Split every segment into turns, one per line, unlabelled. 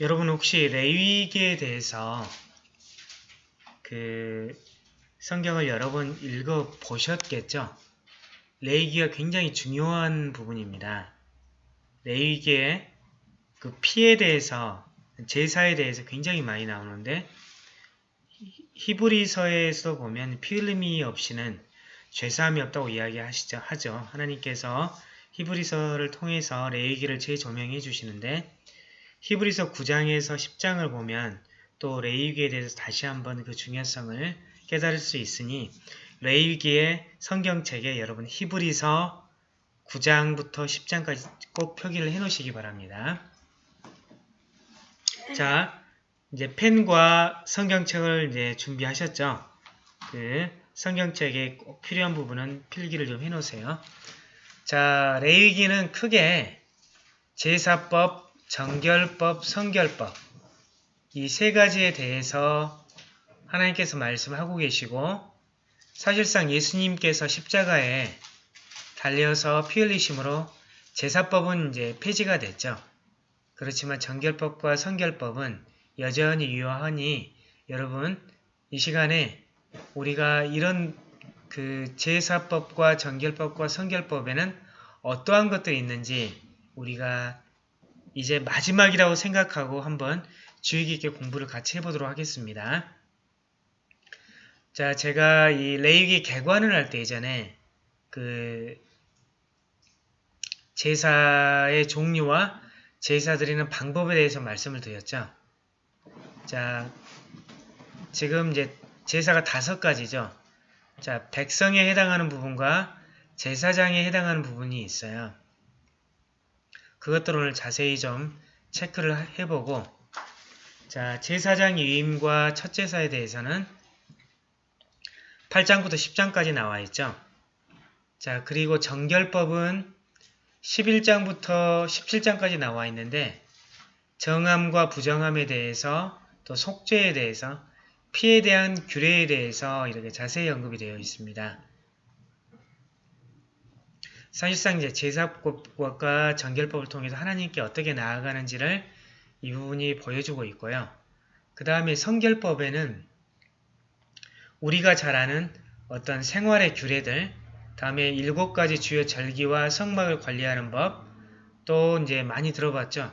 여러분 혹시 레위기에 대해서 그 성경을 여러 번 읽어 보셨겠죠? 레위기가 굉장히 중요한 부분입니다. 레위기의 그 피에 대해서 제사에 대해서 굉장히 많이 나오는데 히브리서에서 보면 피 흘림이 없이는 죄사함이 없다고 이야기하시죠 하죠. 하나님께서 히브리서를 통해서 레위기를 재조명해 주시는데 히브리서 9장에서 10장을 보면 또 레위기에 대해서 다시 한번 그 중요성을 깨달을 수 있으니 레위기의 성경책에 여러분 히브리서 9장부터 10장까지 꼭 표기를 해 놓으시기 바랍니다. 자, 이제 펜과 성경책을 이제 준비하셨죠? 그 성경책에 꼭 필요한 부분은 필기를 좀 해 놓으세요. 자, 레위기는 크게 제사법, 정결법, 성결법 이 세 가지에 대해서 하나님께서 말씀하고 계시고 사실상 예수님께서 십자가에 달려서 피 흘리심으로 제사법은 이제 폐지가 됐죠. 그렇지만 정결법과 성결법은 여전히 유효하니 여러분 이 시간에 우리가 이런 그 제사법과 정결법과 성결법에는 어떠한 것들이 있는지 우리가 이제 마지막이라고 생각하고 한번 주의 깊게 공부를 같이 해보도록 하겠습니다. 자, 제가 이 레이기 개관을 할 때 예전에 그 제사의 종류와 제사 드리는 방법에 대해서 말씀을 드렸죠. 자, 지금 이제 제사가 다섯 가지죠. 자, 백성에 해당하는 부분과 제사장에 해당하는 부분이 있어요. 그것들을 자세히 좀 체크를 해보고 자, 제사장 위임과 첫 제사에 대해서는 8장부터 10장까지 나와 있죠. 자, 그리고 정결법은 11장부터 17장까지 나와 있는데 정함과 부정함에 대해서 또 속죄에 대해서 피에 대한 규례에 대해서 이렇게 자세히 언급이 되어 있습니다. 사실상 이제 제사법과 정결법을 통해서 하나님께 어떻게 나아가는지를 이 부분이 보여주고 있고요. 그 다음에 성결법에는 우리가 잘 아는 어떤 생활의 규례들, 다음에 일곱 가지 주요 절기와 성막을 관리하는 법, 또 이제 많이 들어봤죠.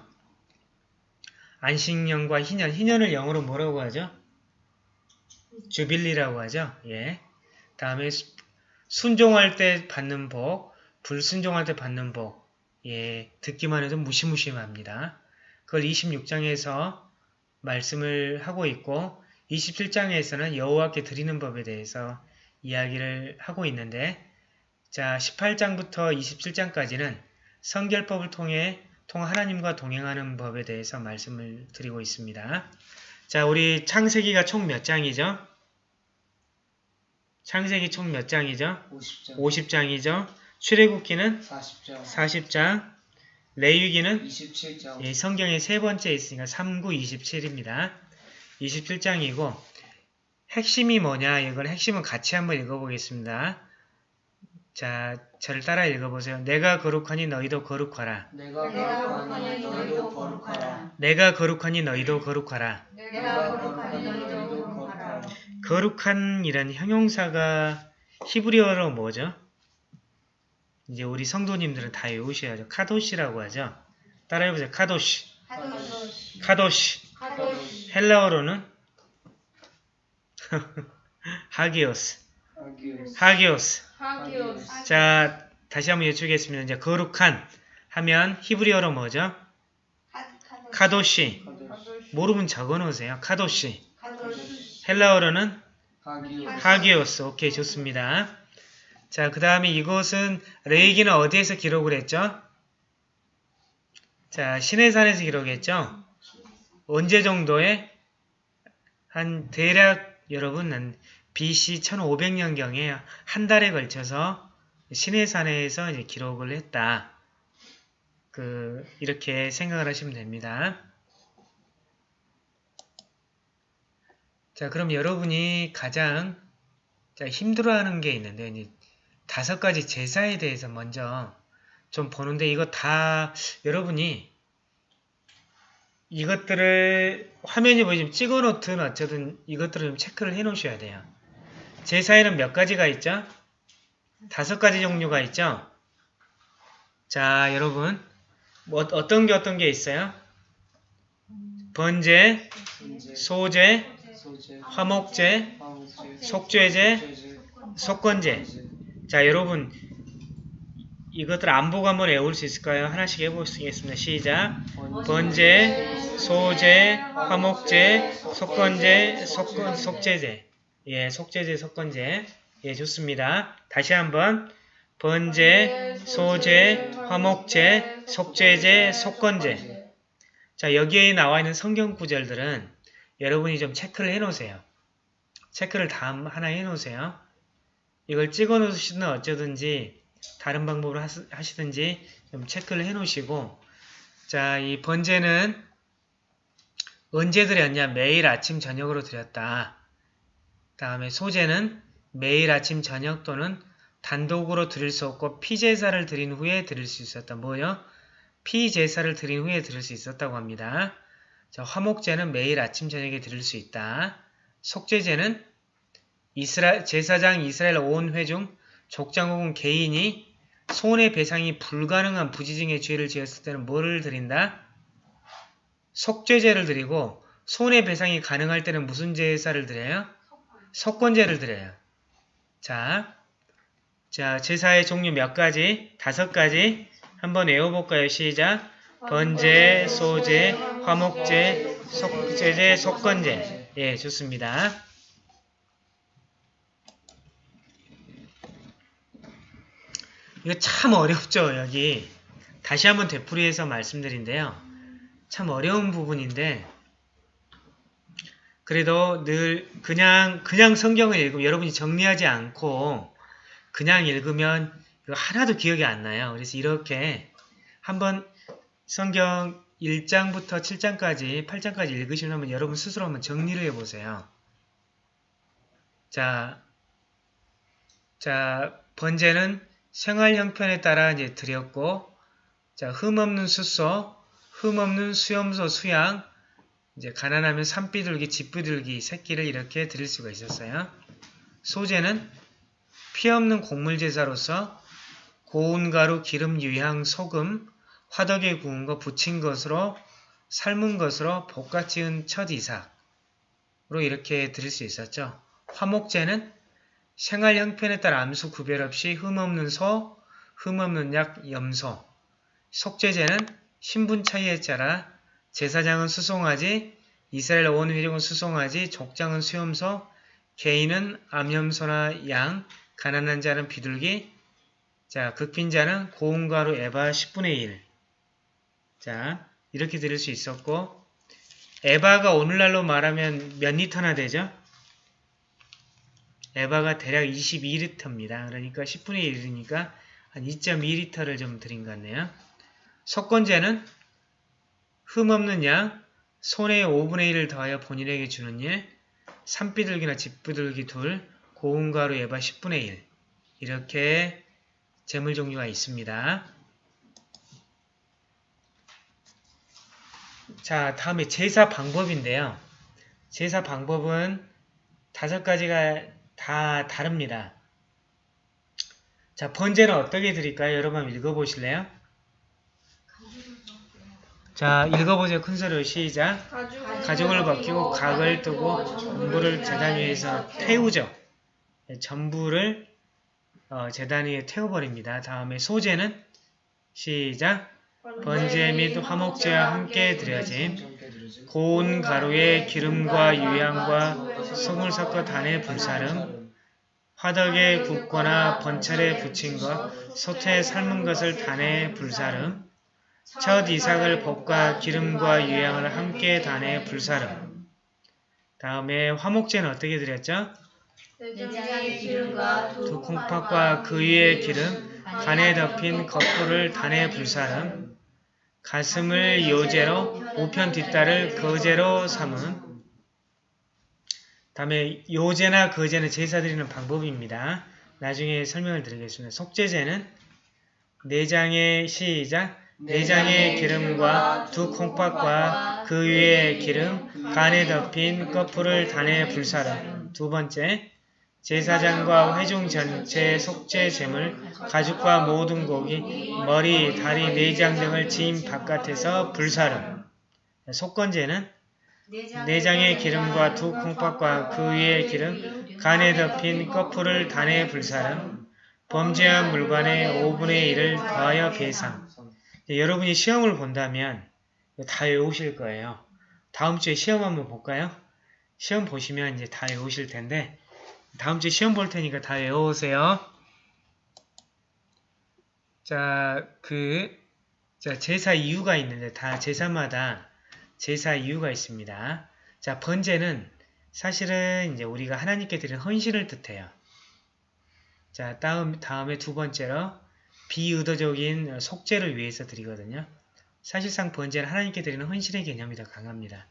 안식년과 희년, 희년을 영어로 뭐라고 하죠? 주빌리라고 하죠. 예. 다음에 순종할 때 받는 복, 불순종할 때 받는 복. 예, 듣기만 해도 무시무시합니다. 그걸 26장에서 말씀을 하고 있고 27장에서는 여호와께 드리는 법에 대해서 이야기를 하고 있는데 자 18장부터 27장까지는 성결법을 통해 통 하나님과 동행하는 법에 대해서 말씀을 드리고 있습니다. 자 우리 창세기가 총 몇 장이죠? 창세기 총 몇 장이죠?
50장,
50장이죠. 출애굽기는
40장,
40장, 레위기는
27장,
예, 성경에 세 번째 있으니까 39, 27입니다. 27장이고 핵심이 뭐냐 이걸 핵심은 같이 한번 읽어보겠습니다. 자, 저를 따라 읽어보세요. 내가 거룩하니 너희도 거룩하라.
내가
내가
거룩하니 너희도 거룩하라.
내가 거룩하니 너희도 거룩하라.
내가 거룩하니 너희도 거룩하라.
거룩한 이란 형용사가 히브리어로 뭐죠? 이제 우리 성도님들은 다 외우셔야죠. 카도시라고 하죠. 따라해보세요. 카도시.
하도시
카도시.
하도시
헬라어로는 하기오스. 하기오스.
하기오스
자, 다시 한번 여쭈겠습니다. 이제 거룩한 하면 히브리어로 뭐죠? 카도시.
카도시,
모르면 적어놓으세요. 카도시. 헬라어로는
하기오스,
하기오스. 오케이, 좋습니다. 자, 그 다음에 이것은 레이기는 어디에서 기록을 했죠? 자, 시내산에서 기록했죠? 언제 정도에? 한 대략 여러분 한 BC 1500년경에 한 달에 걸쳐서 시내산에서 이제 기록을 했다. 그 이렇게 생각을 하시면 됩니다. 자, 그럼 여러분이 가장 자, 힘들어하는 게 있는데 다섯 가지 제사에 대해서 먼저 좀 보는데 이거 다 여러분이 이것들을 화면에 보이지만 찍어 놓든 어쨌든 이것들을 좀 체크를 해 놓으셔야 돼요. 제사에는 몇 가지가 있죠? 다섯 가지 종류가 있죠? 자, 여러분. 뭐, 어떤 게 어떤 게 있어요? 번제, 소제, 화목제, 속죄제, 속건제. 자, 여러분. 이것들 안 보고 한번 외울 수 있을까요? 하나씩 해보겠습니다. 시작. 번제, 소제, 화목제, 속건제, 속건, 속제제. 예, 속제제, 속건제. 예, 좋습니다. 다시 한번. 번제, 소제, 화목제, 속제제, 속건제. 자, 여기에 나와 있는 성경 구절들은 여러분이 좀 체크를 해 놓으세요. 체크를 다 하나 해 놓으세요. 이걸 찍어 놓으시든 어쩌든지 다른 방법으로 하시- 하시든지 좀 체크를 해 놓으시고 자, 이 번제는 언제 드렸냐? 매일 아침 저녁으로 드렸다. 다음에 소제는 매일 아침 저녁 또는 단독으로 드릴 수 없고 피제사를 드린 후에 드릴 수 있었다. 뭐요? 피제사를 드린 후에 드릴 수 있었다고 합니다. 자, 화목제는 매일 아침 저녁에 드릴 수 있다. 속죄제는 이스라, 제사장 이스라엘 온 회중 족장 혹은 개인이 손해 배상이 불가능한 부지중의 죄를 지었을 때는 뭐를 드린다? 속죄제를 드리고 손해 배상이 가능할 때는 무슨 제사를 드려요? 속건제를 드려요. 자, 자 제사의 종류 몇 가지? 다섯 가지 한번 외워볼까요? 시작! 번제, 소제, 화목제, 속죄제, 속건제 예, 좋습니다. 이거 참 어렵죠, 여기. 다시 한번 되풀이해서 말씀드린데요. 참 어려운 부분인데, 그래도 늘 그냥, 그냥 성경을 읽으면 여러분이 정리하지 않고 그냥 읽으면 이거 하나도 기억이 안 나요. 그래서 이렇게 한번 성경 1장부터 7장까지, 8장까지 읽으시려면 여러분 스스로 한번 정리를 해보세요. 자, 자, 번제는 생활 형편에 따라 이제 드렸고, 자, 흠없는 숫소, 흠없는 수염소 수양, 이제 가난하면 산비둘기, 집비둘기, 새끼를 이렇게 드릴 수가 있었어요. 소제는 피 없는 곡물 제사로서 고운 가루, 기름, 유향, 소금, 화덕에 구운 거, 부친 것으로 삶은 것으로 볶아 지은 첫 이삭으로 이렇게 드릴 수 있었죠. 화목제는 생활 형편에 따라 암수 구별 없이 흠없는 소, 흠없는 약, 염소. 속죄제는 신분 차이에 따라 제사장은 수송아지, 이스라엘 온 회중은 수송아지, 족장은 수염소, 개인은 암염소나 양, 가난한 자는 비둘기, 자 극빈자는 고운 가루 에바 10분의 1. 자 이렇게 드릴 수 있었고 에바가 오늘날로 말하면 몇 리터나 되죠? 에바가 대략 22리터입니다. 그러니까 10분의 1이니까 한 2.2리터를 좀 드린 것 같네요. 속건제는 흠없는 양, 손의 5분의 1을 더하여 본인에게 주는 일, 산비둘기나 집비둘기 둘, 고운 가루 에바 10분의 1 이렇게 재물 종류가 있습니다. 자, 다음에 제사 방법인데요. 제사 방법은 다섯 가지가 다 다릅니다. 자, 번제는 어떻게 드릴까요? 여러분 읽어보실래요? 자, 읽어보세요. 큰 소리로 시작. 가죽을 벗기고 각을 뜨고 전부를 재단 위에서 태우죠. 네, 전부를 어, 재단 위에 태워버립니다. 다음에 소제는 시작. 번제 및 화목제와 함께 드려짐. 고운 가루에 기름과 유향과 소금을 섞어 단에 불사름. 화덕에 굽거나 번철에 부친 것, 소태에 삶은 것을 단에 불사름. 첫 이삭을 볶아 기름과 유향을 함께 단에 불사름. 다음에 화목제는 어떻게 드렸죠? 두 콩팥과 그 위에 기름, 간에 덮인 겉돌을 단에 불사름. 가슴을 요제로 우편 뒷다를 거제로 삼은. 다음에 요제나 거제는 제사 드리는 방법입니다. 나중에 설명을 드리겠습니다. 속죄제는 내장의 시작, 내장의 기름과 두 콩팥과 그 위에 기름, 간에 덮인 거풀을 단에 불사름. 두 번째, 제사장과 회중 전체 속죄 제물, 가죽과 모든 고기, 머리, 다리, 내장 등을 지인 바깥에서 불사름. 속건제는 내장의 기름과 두 콩팥과 그 위에 기름, 간에 덮인 거풀을 단에 불사름, 범죄한 물건의 5분의 1을 더하여 배상. 이제 여러분이 시험을 본다면 다 외우실 거예요. 다음 주에 시험 한번 볼까요? 시험 보시면 이제 다 외우실 텐데 다음 주에 시험 볼 테니까 다 외워오세요. 자, 그 자, 제사 이유가 있는데 다 제사마다 제사 이유가 있습니다. 자, 번제는 사실은 이제 우리가 하나님께 드리는 헌신을 뜻해요. 자, 다음, 다음에 두 번째로 비의도적인 속죄를 위해서 드리거든요. 사실상 번제는 하나님께 드리는 헌신의 개념이 더 강합니다.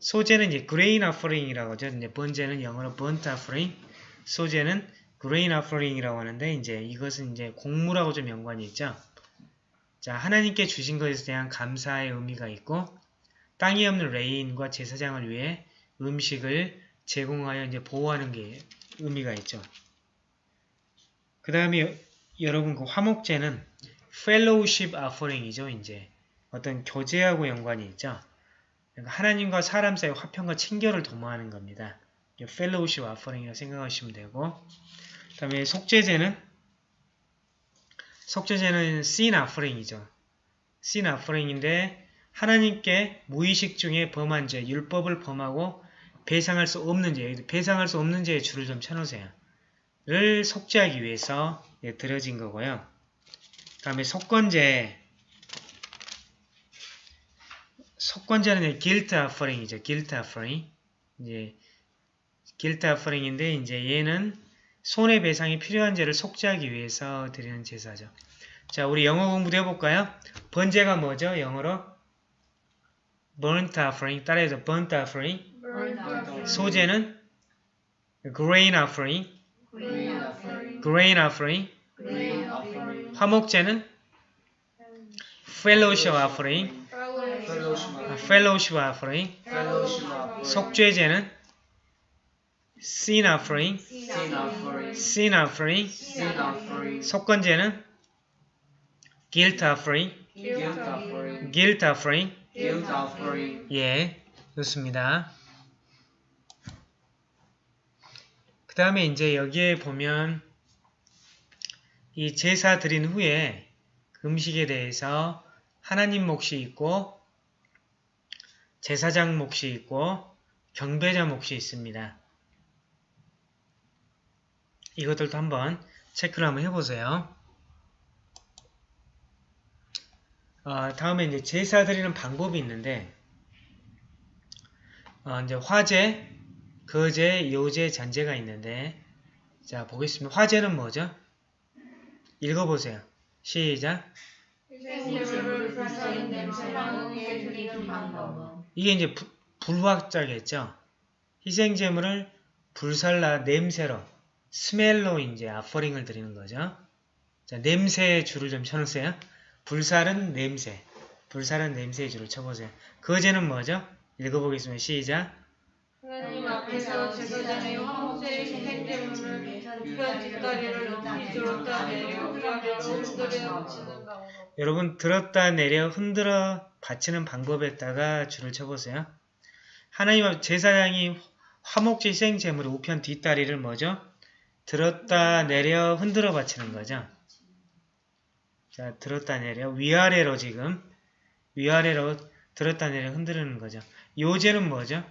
소제는 이제 grain offering이라고 하죠. 이제 번제는 영어로 burnt offering, 소제는 grain offering이라고 하는데 이제 이것은 이제 곡물하고 좀 연관이 있죠. 자, 하나님께 주신 것에 대한 감사의 의미가 있고 땅이 없는 레인과 제사장을 위해 음식을 제공하여 이제 보호하는 게 의미가 있죠. 그 다음에 여러분 그 화목제는 fellowship offering이죠. 이제 어떤 교제하고 연관이 있죠. 그러니까 하나님과 사람 사이 화평과 친교를 도모하는 겁니다. fellowship offering이라고 생각하시면 되고 그 다음에 속죄제는 속죄제는 sin offering이죠. sin offering인데 하나님께 무의식 중에 범한 죄, 율법을 범하고 배상할 수 없는 죄, 배상할 수 없는 죄의 줄을 좀 쳐놓으세요. 를 속죄하기 위해서 예, 드려진 거고요. 그 다음에 속건제 속건제는 이제 guilt offering이죠. guilt offering. 이제 guilt offering인데 이제 얘는 손해배상이 필요한 죄를 속죄하기 위해서 드리는 제사죠. 자, 우리 영어 공부도 해볼까요? 번제가 뭐죠? 영어로 burnt offering. 따라해서 burnt offering. 소제는 grain offering. grain offering. 화목제는 fellowship offering. 아, fellowship offering. 속죄제는 sin offering. sin offering. 속건제는 guilt offering. guilt offering. 예, 좋습니다. 그 다음에 이제 여기에 보면 이 제사 드린 후에 그 음식에 대해서 하나님 몫이 있고 제사장 몫이 있고 경배자 몫이 있습니다. 이것들도 한번 체크를 한번 해보세요. 어, 다음에 이제 제사 드리는 방법이 있는데 어, 이제 화제, 거제, 요제, 잔제가 있는데 자 보겠습니다. 화제는 뭐죠? 읽어보세요. 시작. 이게 이제 부- 불화자겠죠. 희생제물을 불살라 냄새로 스멜로 이제 아퍼링을 드리는 거죠. 자, 냄새의 줄을 좀 쳐놓으세요. 불살은 냄새. 불살은 냄새의 줄을 쳐보세요. 거제는 뭐죠? 읽어보겠습니다. 시작.
하나님 앞에서 제사장의 화목제 생제물을 편 뒷다리를 높이 들었다 내려 흔들어 치는 방법
여러분 들었다 내려 흔들어 받치는 방법에다가 줄을 쳐보세요. 하나님 앞 제사장이 화목제 희생제물의 우편 뒷다리를 뭐죠? 들었다 내려 흔들어 받치는 거죠. 자, 들었다 내려 위아래로 지금 위아래로 들었다 내려 흔드는 거죠. 요제는 뭐죠?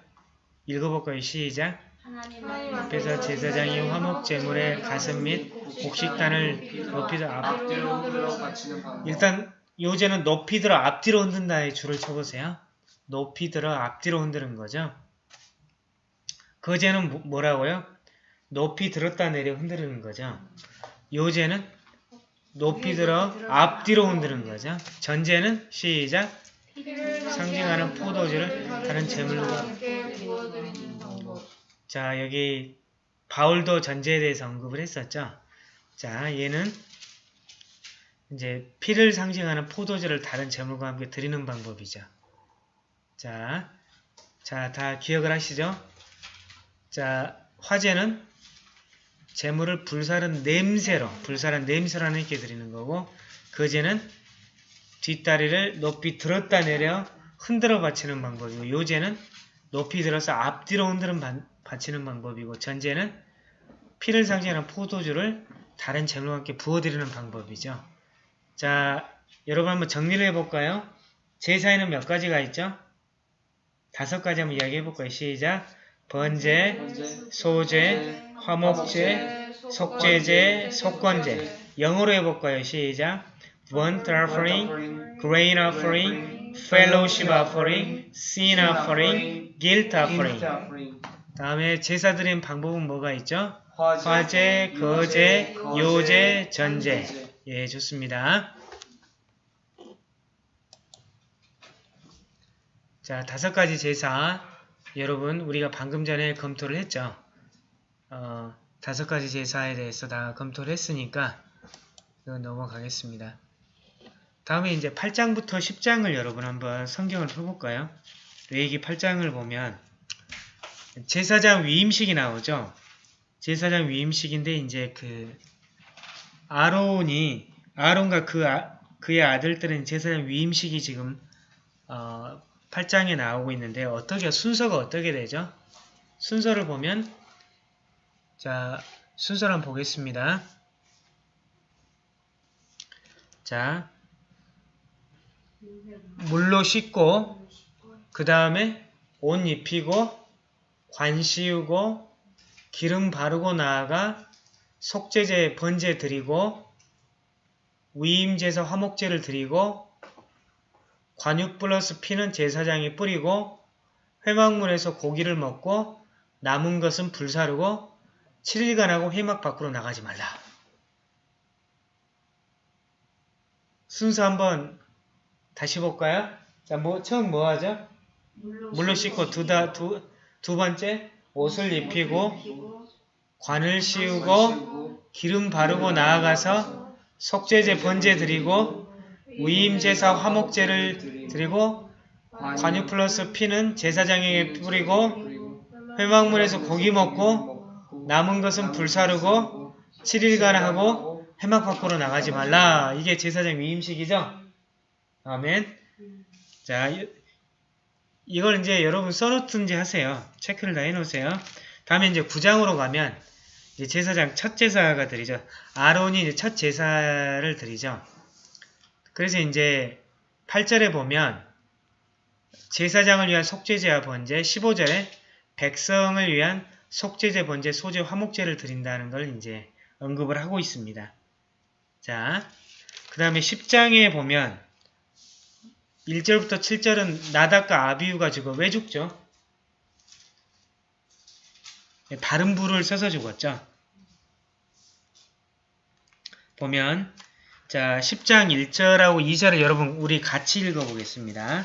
읽어볼까요? 시작.
하나님
앞에서 제사장이 화목 제물의 가슴 및 곡식단을 높이 들어 앞,
앞뒤로 흔들어 받치는 방법.
일단 요제는 높이 들어 앞뒤로 흔든다의 줄을 쳐보세요. 높이 들어 앞뒤로 흔드는 거죠. 거제는 뭐- 뭐라고요? 높이 들었다 내려 흔드는 거죠. 요제는 높이 들어 앞뒤로 흔드는 거죠. 전제는 시작 상징하는 포도주를 다른 제물과 자 여기 바울도 전제에 대해서 언급을 했었죠. 자 얘는 이제 피를 상징하는 포도주를 다른 제물과 함께 드리는 방법이죠. 자, 자, 다 기억을 하시죠? 자, 화제는 제물을 불사른 냄새로, 불사른 냄새로 하나님께 드리는 거고, 거제는 뒷다리를 높이 들었다 내려 흔들어 바치는 방법이고, 요제는 높이 들어서 앞뒤로 흔들어 바- 바치는 방법이고, 전제는 피를 상징하는 포도주를 다른 제물과 함께 부어드리는 방법이죠. 자, 여러분 한번 정리를 해볼까요? 제사에는 몇 가지가 있죠? 다섯 가지 한번 이야기해볼까요? 시작! 번제, 소제, 화목제, 속죄제, 속건제 영어로 해볼까요? 시작! burnt offering, grain offering, fellowship offering, sin offering, guilt offering, 다음에 제사 드리는 방법은 뭐가 있죠?
화제,
화제, 거제, 요제, 전제
전제.
예, 좋습니다. 자, 다섯 가지 제사. 여러분, 우리가 방금 전에 검토를 했죠. 어, 다섯 가지 제사에 대해서 다 검토를 했으니까, 이건 넘어가겠습니다. 다음에 이제 8장부터 10장을 여러분 한번 성경을 펴볼까요? 레이기 8장을 보면, 제사장 위임식이 나오죠. 제사장 위임식인데, 이제 그, 아론이 아론과 그 아, 그의 아들들은 제사장 위임식이 지금 어, 8장에 나오고 있는데 어떻게 순서가 어떻게 되죠? 순서를 보면 자 순서를 한번 보겠습니다. 자 물로 씻고 그 다음에 옷 입히고 관 씌우고 기름 바르고 나아가 속죄제 번제 드리고 위임제사 화목제를 드리고 관육 플러스 피는 제사장이 뿌리고 회막문에서 고기를 먹고 남은 것은 불사르고 7일간하고 회막 밖으로 나가지 말라. 순서 한번 다시 볼까요? 자, 뭐 처음 뭐 하죠? 물로 씻고 두, 다, 두, 두 번째 옷을 입히고 관을 씌우고 기름 바르고 나아가서 속죄제 번제 드리고 위임제사 화목제를 드리고 관유 플러스 피는 제사장에게 뿌리고
그리고
회막문에서 고기 먹고 남은 것은 불사르고 7일간 하고 회막 밖으로 나가지 말라. 이게 제사장 위임식이죠? 아멘. 자, 이- 이걸 이제 여러분 써놓든지 하세요. 체크를 다 해놓으세요. 다음에 이제 9장으로 가면 이제 제사장 첫 제사가 드리죠. 아론이 이제 첫 제사를 드리죠. 그래서 이제 8절에 보면 제사장을 위한 속죄제와 번제, 15절에 백성을 위한 속죄제, 번제, 소제, 화목제를 드린다는 걸 이제 언급을 하고 있습니다. 자, 그 다음에 10장에 보면 1절부터 7절은 나닥과 아비우가 죽어 왜 죽죠? 다른 불을 써서 죽었죠. 보면 자 10장 1절하고 2절을 여러분 우리 같이 읽어보겠습니다.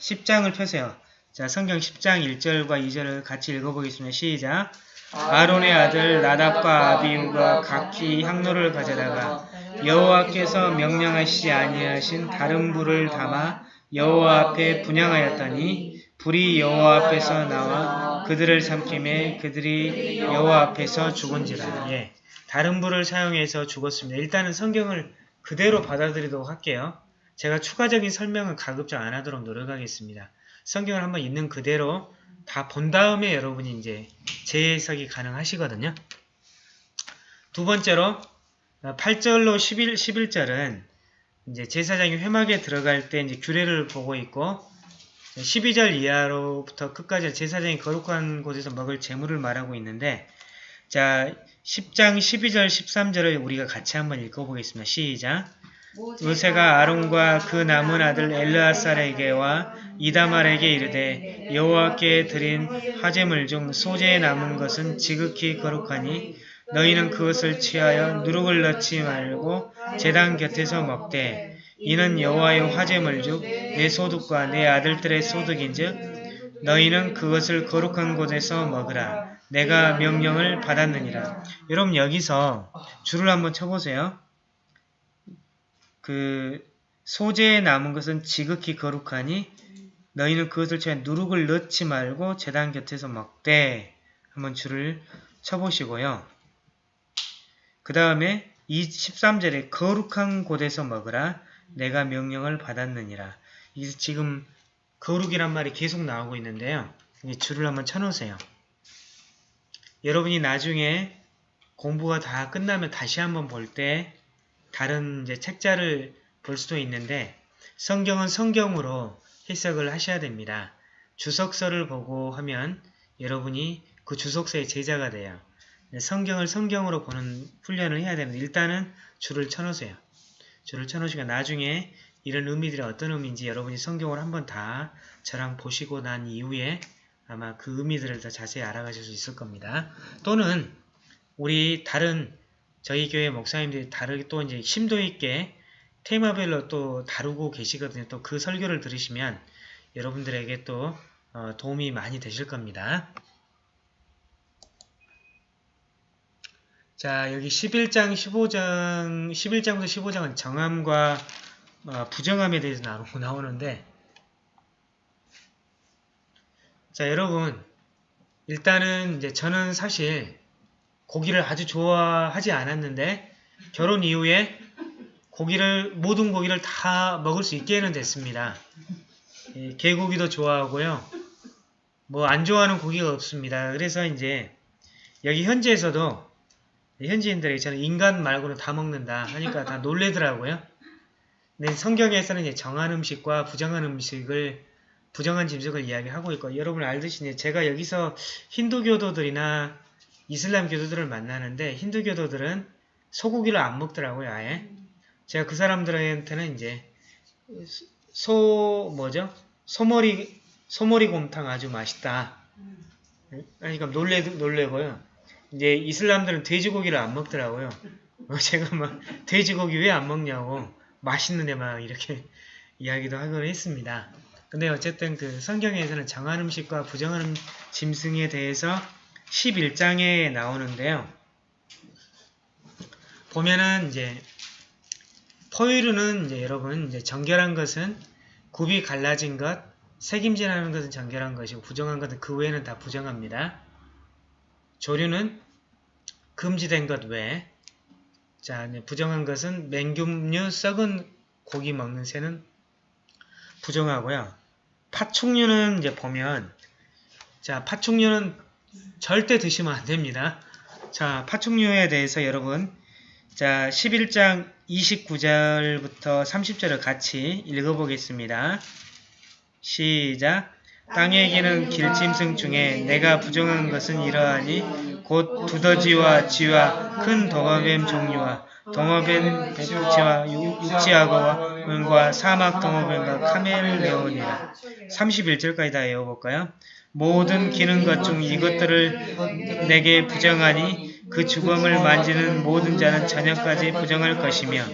10장을 펴세요. 자 성경 10장 1절과 2절을 같이 읽어보겠습니다. 시작 아론의 아들 나답과 아비우가 각기 향로를 가져다가 여호와께서 명령하시지 아니하신 다른 불을 담아 여호와 앞에 분양하였더니 불이 여호와 앞에서 나와 그들을 삼킴에 그들이 여호와 앞에서 죽은지라. 예, 다른 불을 사용해서 죽었습니다. 일단은 성경을 그대로 받아들이도록 할게요. 제가 추가적인 설명은 가급적 안 하도록 노력하겠습니다. 성경을 한번 있는 그대로 다 본 다음에 여러분이 이제 재해석이 가능하시거든요. 두 번째로 8절로 11, 11절은 이제 제사장이 회막에 들어갈 때 이제 규례를 보고 있고 12절 이하로부터 끝까지 제사장이 거룩한 곳에서 먹을 재물을 말하고 있는데 자 10장 12절 13절을 우리가 같이 한번 읽어보겠습니다. 시작 모세가 아론과 그 남은 아들 엘르아살에게와 이다말에게 이르되 여호와께 드린 화제물 중 소재에 남은 것은 지극히 거룩하니 너희는 그것을 취하여 누룩을 넣지 말고 제단 곁에서 먹되 이는 여호와의 화제물 중내 소득과 내 아들들의 소득인즉 너희는 그것을 거룩한 곳에서 먹으라. 내가 명령을 받았느니라. 여러분 여기서 줄을 한번 쳐보세요. 그 소재에 남은 것은 지극히 거룩하니 너희는 그것을 채 누룩을 넣지 말고 재단 곁에서 먹되 한번 줄을 쳐보시고요. 그 다음에 이 13절에 거룩한 곳에서 먹으라 내가 명령을 받았느니라. 이 지금 거룩이란 말이 계속 나오고 있는데요. 이 줄을 한번 쳐놓으세요. 여러분이 나중에 공부가 다 끝나면 다시 한번 볼 때 다른 이제 책자를 볼 수도 있는데 성경은 성경으로 해석을 하셔야 됩니다. 주석서를 보고 하면 여러분이 그 주석서의 제자가 돼요. 네, 성경을 성경으로 보는 훈련을 해야 됩니다. 일단은 줄을 쳐놓으세요. 줄을 쳐놓으시고 나중에 이런 의미들이 어떤 의미인지 여러분이 성경을 한번 다 저랑 보시고 난 이후에 아마 그 의미들을 더 자세히 알아가실 수 있을 겁니다. 또는 우리 다른 저희 교회 목사님들이 다르게 또 이제 심도 있게 테마별로 또 다루고 계시거든요. 또 그 설교를 들으시면 여러분들에게 또 어, 도움이 많이 되실 겁니다. 자, 여기 11장, 15장, 11장부터 15장은 정함과 어, 부정함에 대해서 나오, 나오는데 자, 여러분 일단은 이제 저는 사실 고기를 아주 좋아하지 않았는데 결혼 이후에 고기를 모든 고기를 다 먹을 수 있게는 됐습니다. 예, 개고기도 좋아하고요. 뭐 안 좋아하는 고기가 없습니다. 그래서 이제 여기 현지에서도 현지인들에게 저는 인간 말고는 다 먹는다 하니까 다 놀래더라고요. 근데 성경에서는 이제 정한 음식과 부정한 음식을 부정한 짐승을 이야기하고 있고 여러분 알듯이 이제 제가 여기서 힌두교도들이나 이슬람 교도들을 만나는데 힌두교도들은 소고기를 안 먹더라고요 아예. 제가 그 사람들한테는 이제 소 뭐죠? 소머리 소머리 곰탕 아주 맛있다. 그러니까 놀래 놀래고요 이제 이슬람들은 돼지고기를 안 먹더라고요 제가 막 돼지고기 왜 안 먹냐고 맛있는데 막 이렇게 이야기도 하곤 했습니다 근데 어쨌든 그 성경에서는 정한 음식과 부정한 음- 짐승에 대해서 11장에 나오는데요. 보면은 이제 포유류는 이제 여러분 이제 정결한 것은 굽이 갈라진 것, 색임질하는 것은 정결한 것이고 부정한 것은 그 외에는 다 부정합니다. 조류는 금지된 것 외에 자 부정한 것은 맹금류 썩은 고기 먹는 새는 부정하고요. 파충류는 이제 보면 자 파충류는 절대 드시면 안 됩니다. 자 파충류에 대해서 여러분 자 11장 29절부터 30절을 같이 읽어보겠습니다. 시작 땅에 기는 길짐승 중에 내가 부정한 것은 이러하니 곧 두더지와 쥐와 큰 동어뱀 종류와 동어뱀 백지와 육지악어와 은과 사막 동어뱀과 카멜레온이라 31절까지 다 외워볼까요? 모든 기는 것 중 이것들을 내게 부정하니 그 주검을 만지는 모든 자는 저녁까지 부정할 것이며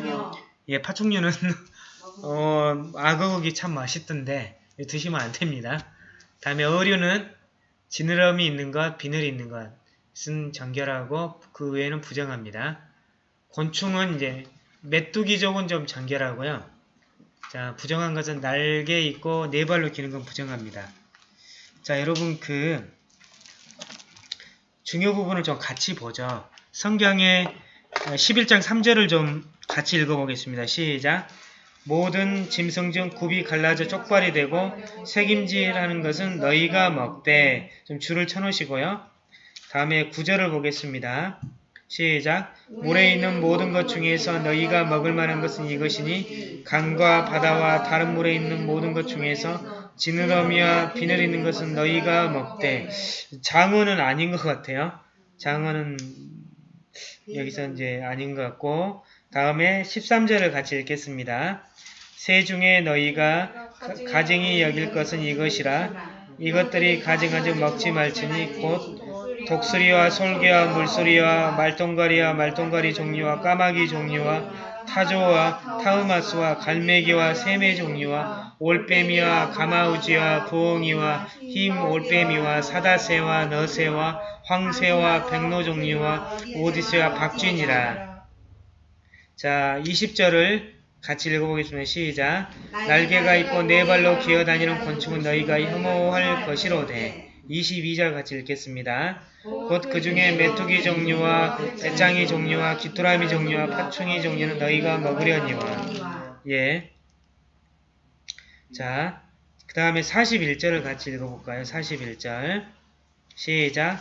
예, 파충류는 어, 악어고기 참 맛있던데 드시면 안 됩니다. 다음에 어류는 지느러미 있는 것, 비늘이 있는 것은 정결하고 그 외에는 부정합니다. 곤충은 이제 메뚜기 쪽은 좀 정결하고요. 자, 부정한 것은 날개 있고 네 발로 기는 건 부정합니다. 자, 여러분 그 중요 부분을 좀 같이 보죠. 성경의 11장 3절을 좀 같이 읽어보겠습니다. 시작! 모든 짐승 중 굽이 갈라져 쪽발이 되고 색임질하는 것은 너희가 먹되 좀 줄을 쳐놓으시고요. 다음에 구절을 보겠습니다. 시작 물에 있는 모든 것 중에서 너희가 먹을 만한 것은 이것이니 강과 바다와 다른 물에 있는 모든 것 중에서 지느러미와 비늘 있는 것은 너희가 먹되 장어는 아닌 것 같아요. 장어는 여기서 이제 아닌 것 같고 다음에 13절을 같이 읽겠습니다. 새 중에 너희가 가증히 여길 것은 이것이라 이것들이 가증하지 먹지 말지니 곧 독수리와 솔개와 물소리와 말똥가리와 말똥가리 종류와 까마귀 종류와 타조와 타우마스와 갈매기와 새매 종류와 올빼미와 가마우지와 부엉이와 흰 올빼미와 사다새와 너새와 황새와 백로 종류와 오디새와 박쥐니라. 자, 20절을 같이 읽어보겠습니다. 시작. 날개가 있고 네 발로 기어다니는 곤충은 너희가 혐오할 것이로되 22절 같이 읽겠습니다. 곧 그 중에 메뚜기 종류와 배짱이 종류와 귀뚜라미 종류와 파충이 종류는 너희가 먹으려니와 예. 자, 그 다음에 41절을 같이 읽어볼까요? 41절. 시작.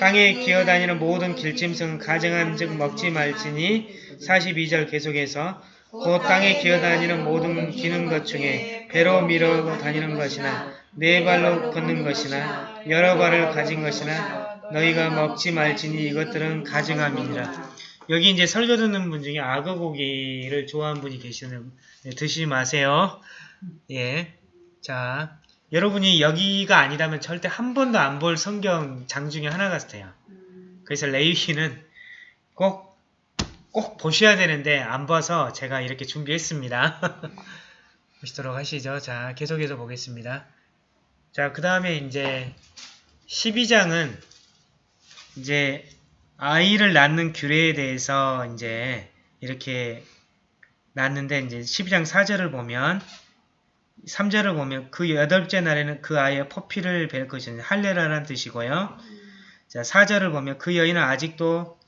땅에 기어다니는 모든 길짐승은 가증한 즉 먹지 말지니 42절 계속해서 곧 땅에 기어다니는 모든 기는 것 중에 배로 밀어 다니는 것이나 네 발로 걷는 것이나 여러 발을 가진 것이나 너희가 먹지 말지니 이것들은 가증함이니라. 여기 이제 설교 듣는 분 중에 악어 고기를 좋아하는 분이 계시는 네, 드시지 마세요. 예. 자, 여러분이 여기가 아니라면 절대 한 번도 안 볼 성경 장 중에 하나 같아요. 그래서 레이기는 꼭, 꼭 보셔야 되는데 안 봐서 제가 이렇게 준비했습니다. 보시도록 하시죠. 자, 계속해서 보겠습니다. 자, 그 다음에 이제 12장은 이제 아이를 낳는 규례에 대해서 이제 이렇게 낳는데 이제 12장 4절을 보면 3절을 보면 그 여덟째 날에는 그 아이의 퍼피를 뵐 것이니 할례라는 뜻이고요. 자, 4절을 보면 그 여인은 아직도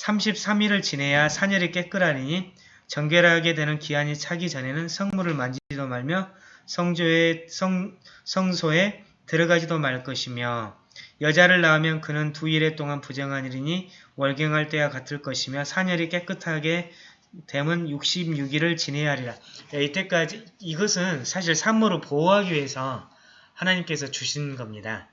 33일을 지내야 사녀리 깨끗하니 정결하게 되는 기한이 차기 전에는 성물을 만지지도 말며 성조에 성, 성소에 들어가지도 말 것이며 여자를 낳으면 그는 두 일에 동안 부정한 일이니 월경할 때와 같을 것이며 사녀리 깨끗하게 됨은 66일을 지내야 하리라. 네, 이때까지 이것은 사실 산모를 보호하기 위해서 하나님께서 주신 겁니다.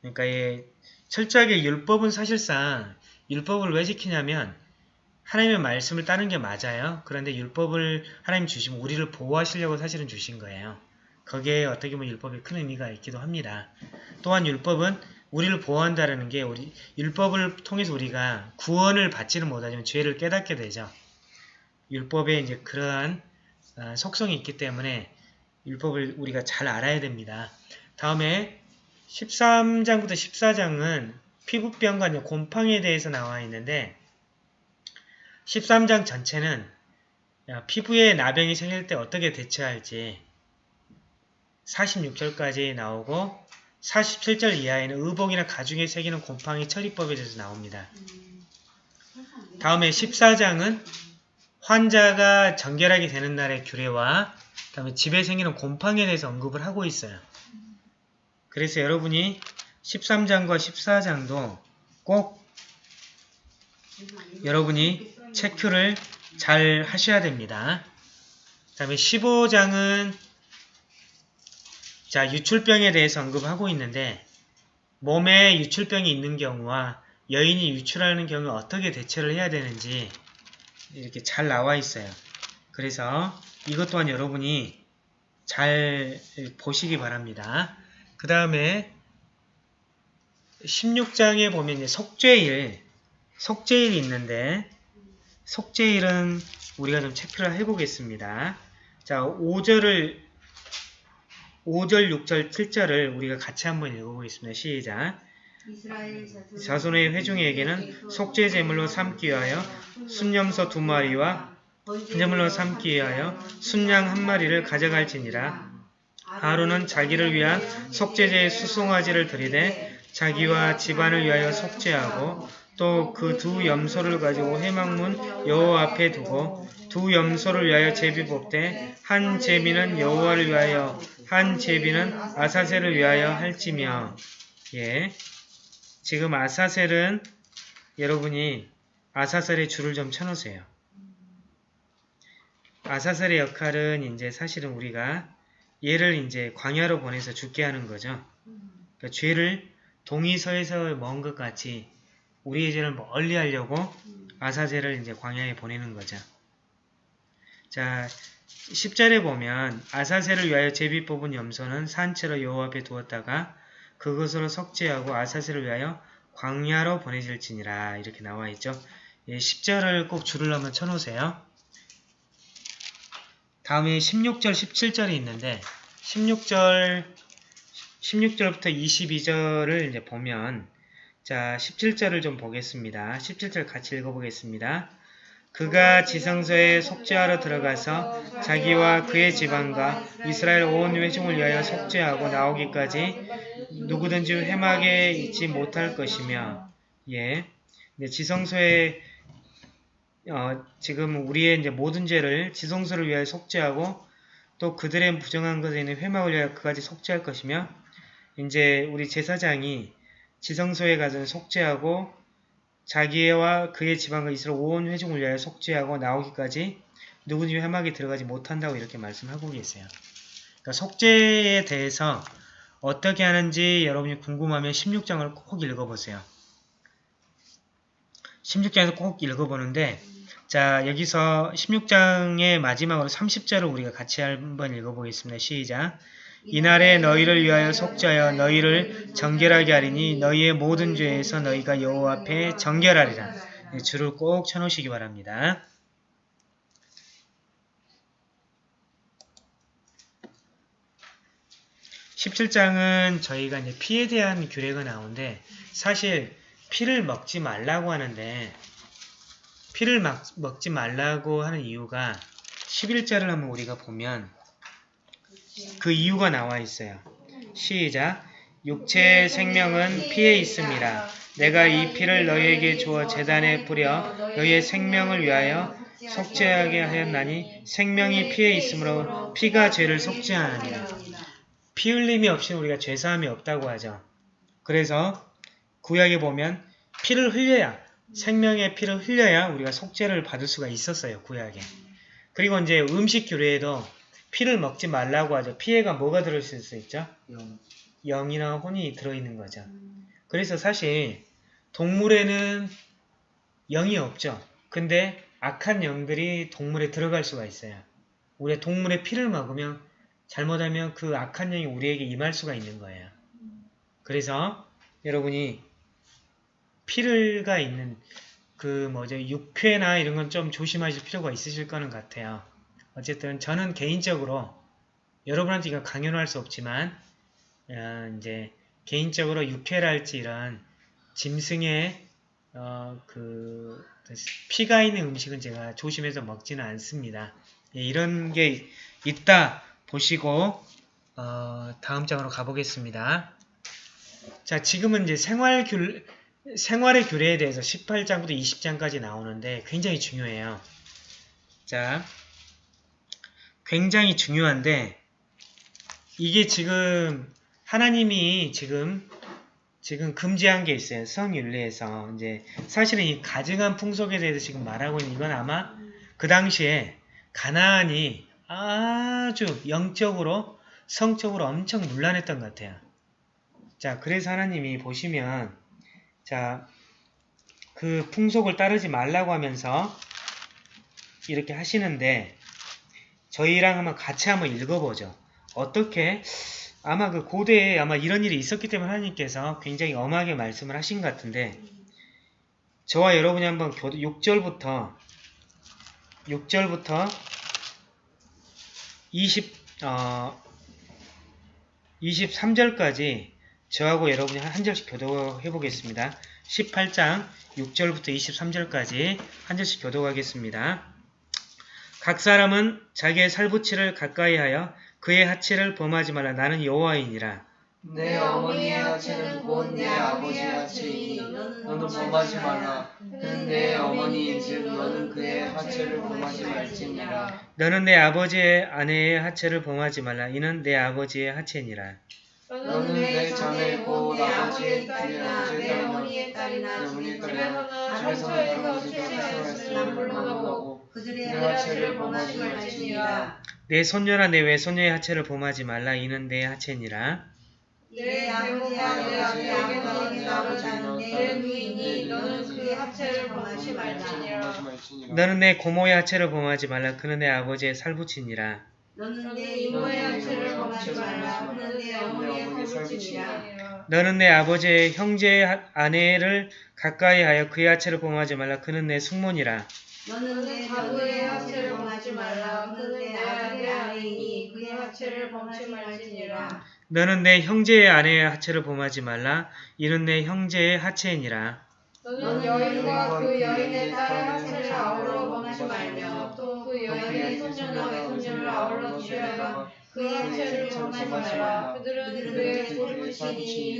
그러니까 이 철저하게 율법은 사실상 율법을 왜 지키냐면 하나님의 말씀을 따르는 게 맞아요. 그런데 율법을 하나님 주시면 우리를 보호하시려고 사실은 주신 거예요. 거기에 어떻게 보면 율법에 큰 의미가 있기도 합니다. 또한 율법은 우리를 보호한다는 게 우리 율법을 통해서 우리가 구원을 받지는 못하지만 죄를 깨닫게 되죠. 율법에 이제 그러한 어, 속성이 있기 때문에 율법을 우리가 잘 알아야 됩니다. 다음에 13장부터 14장은 피부병과 이제 곰팡이에 대해서 나와 있는데 13장 전체는 야, 피부에 나병이 생길 때 어떻게 대처할지 46절까지 나오고 47절 이하에는 의복이나 가죽에 새기는 곰팡이 처리법에 대해서 나옵니다. 다음에 14장은 환자가 정결하게 되는 날의 규례와 다음에 집에 생기는 곰팡이에 대해서 언급을 하고 있어요. 그래서 여러분이 13장과 14장도 꼭 여러분이 체크를 잘 하셔야 됩니다. 그 다음에 15장은 자 유출병에 대해서 언급하고 있는데 몸에 유출병이 있는 경우와 여인이 유출하는 경우에 어떻게 대처를 해야 되는지 이렇게 잘 나와 있어요. 그래서 이것 또한 여러분이 잘 보시기 바랍니다. 그 다음에 16장에 보면 속죄일, 속죄일이 있는데 속죄일은 우리가 좀 체크를 해보겠습니다. 자, 5절을 5절, 6절, 7절을 우리가 같이 한번 읽어보겠습니다. 시작. 자손의 회중에게는 속죄 제물로 삼기 위하여 순염소 두 마리와 제물로 삼기 위하여 순양 한 마리를 가져갈지니라. 아론은 자기를 위한 속죄제의 수송아지를 드리되 자기와 집안을 위하여 속죄하고 또 그 두 염소를 가지고 회막문 여호와 앞에 두고 두 염소를 위하여 제비 뽑되 한 제비는 여호와를 위하여 한 제비는 아사셀을 위하여 할지며 예. 지금 아사셀은 여러분이 아사셀의 줄을 좀 쳐놓으세요. 아사셀의 역할은 이제 사실은 우리가 얘를 이제 광야로 보내서 죽게 하는 거죠. 그러니까 죄를 동의서에서 먹은 것 같이 우리의 죄를 멀리 하려고 아사셀을 이제 광야에 보내는 거죠. 자, 10절에 보면 아사셀을 위하여 제비 뽑은 염소는 산채로 여호와 앞에 두었다가 그것으로 석죄하고 아사셀을 위하여 광야로 보내질지니라 이렇게 나와 있죠. 예, 10절을 꼭 줄을 한번 쳐놓으세요. 다음에 16절, 17절이 있는데 16절, 16절부터 22절을 이제 보면 자 17절을 좀 보겠습니다. 17절 같이 읽어보겠습니다. 그가 지성소에 속죄하러 들어가서 자기와 그의 지방과 이스라엘 온 회중을 위하여 속죄하고 나오기까지 누구든지 회막에 있지 못할 것이며 예. 네, 지성소에 어, 지금 우리의 이제 모든 죄를 지성소를 위하여 속죄하고 또 그들의 부정한 것에 있는 회막을 위하여 그까지 속죄할 것이며 이제 우리 제사장이 지성소에 가서 속죄하고 자기와 그의 지방과 이스라엘 온 회중을 위하여 속죄하고 나오기까지 누구든지 회막에 들어가지 못한다고 이렇게 말씀하고 계세요. 그러니까 속죄에 대해서 어떻게 하는지 여러분이 궁금하면 16장을 꼭 읽어보세요. 16장에서 꼭 읽어보는데 자 여기서 16장의 마지막으로 30절을 우리가 같이 한번 읽어보겠습니다. 시작 이날에 너희를 위하여 속죄하여 너희를 정결하게 하리니 너희의 모든 죄에서 너희가 여호와 앞에 정결하리라. 네, 줄을 꼭 쳐놓으시기 바랍니다. (17장은) 저희가 이제 피에 대한 규례가 나오는데 사실 피를 먹지 말라고 하는데 피를 막- 먹지 말라고 하는 이유가 11절을 한번 우리가 보면 그 이유가 나와 있어요. 시작. 육체의 생명은 피에 있습니다. 내가 이 피를 너희에게 주어 재단에 뿌려 너희의 생명을 위하여 속죄하게 하였나니 생명이 피에 있으므로 피가 죄를 속죄하느니라. 피 흘림이 없이 우리가 죄사함이 없다고 하죠. 그래서 구약에 보면 피를 흘려야 생명의 피를 흘려야 우리가 속죄를 받을 수가 있었어요. 구약에. 그리고 이제 음식 규례에도 피를 먹지 말라고 하죠. 피해가 뭐가 들어있을 수 있죠?
영.
영이나 혼이 들어있는 거죠. 그래서 사실 동물에는 영이 없죠. 근데 악한 영들이 동물에 들어갈 수가 있어요. 우리가 동물의 피를 먹으면 잘못하면 그 악한 영이 우리에게 임할 수가 있는 거예요. 그래서 여러분이 피를가 있는 그 뭐죠 육회나 이런 건 좀 조심하실 필요가 있으실 거는 같아요. 어쨌든 저는 개인적으로 여러분한테 이거 강요는 할수 없지만 어, 이제 개인적으로 육회랄지 이런 짐승의 어, 그 피가 있는 음식은 제가 조심해서 먹지는 않습니다. 예, 이런 게 있다 보시고 어, 다음 장으로 가보겠습니다. 자, 지금은 이제 생활 규, 생활의 규례에 대해서 18장부터 20장까지 나오는데 굉장히 중요해요. 자, 굉장히 중요한데 이게 지금 하나님이 지금 지금 금지한 게 있어요. 성윤리에서 이제 사실은 이 가증한 풍속에 대해서 지금 말하고 있는 이건 아마 그 당시에 가나안이 아주 영적으로 성적으로 엄청 문란했던 것 같아요. 자, 그래서 하나님이 보시면 자, 그 풍속을 따르지 말라고 하면서 이렇게 하시는데 저희랑 한번 같이 한번 읽어보죠. 어떻게 아마 그 고대에 아마 이런 일이 있었기 때문에 하나님께서 굉장히 엄하게 말씀을 하신 것 같은데 저와 여러분이 한번 교도 6절부터 6절부터 20 어, 23절까지 저하고 여러분이 한 절씩 교도해 보겠습니다. 18장 6절부터 23절까지 한 절씩 교도하겠습니다. 각 사람은 자기의 살부치를 가까이 하여 그의 하체를 범하지 말라 나는 여호와이니라.
내 어머니의 하체는 곧 내 아버지의 하체이니 너는 범하지 말라. 그는 내 어머니인즉 너는 그의 하체를 범하지 말지니라.
너는 내 아버지의 아내의 하체를 범하지 말라. 이는 내 아버지의 하체니라.
너는 내 자매고 내 아버지의 딸이나 내 어머니의 딸이나
집에서는
출세하였으나 불문하고
불문하고
그들의
내
하체를 범하지 말지니라.
내 손녀나 내 외손녀의 하체를 범하지 말라. 이는 내 하체니라.
내 아버지와 내 아버지에게 낳은 내 누이니 너는 그 하체를 범하지 말지니라
너는 내 고모의 하체를 범하지 말라. 그는 내 아버지의 살부치니라.
너는 내
너는 이모의 하체를 범하지 말라
그는 내 어머니의 살부치니라.
너는 내 아버지의 형제의 하- 아내를 가까이 하여 그의 하체를 범하지 말라. 그는 내 숙모니라.
너는 내
하체를
하체를
범하지 말라 그는 내 아들의 아내이니 그의 하체를 범하지 말지니라
너는 내 형제의 아내의 하체를 범하지 말라. 이는 내 형제의 하체이니라.
너는 여인과 그 여인의 딸의 하체를 아우러 범하지
말며
또그그
여인의 손녀나 외손녀를 아울러 죽여라
그의
하체를 범하지 말라. 그들은 그의 고르시니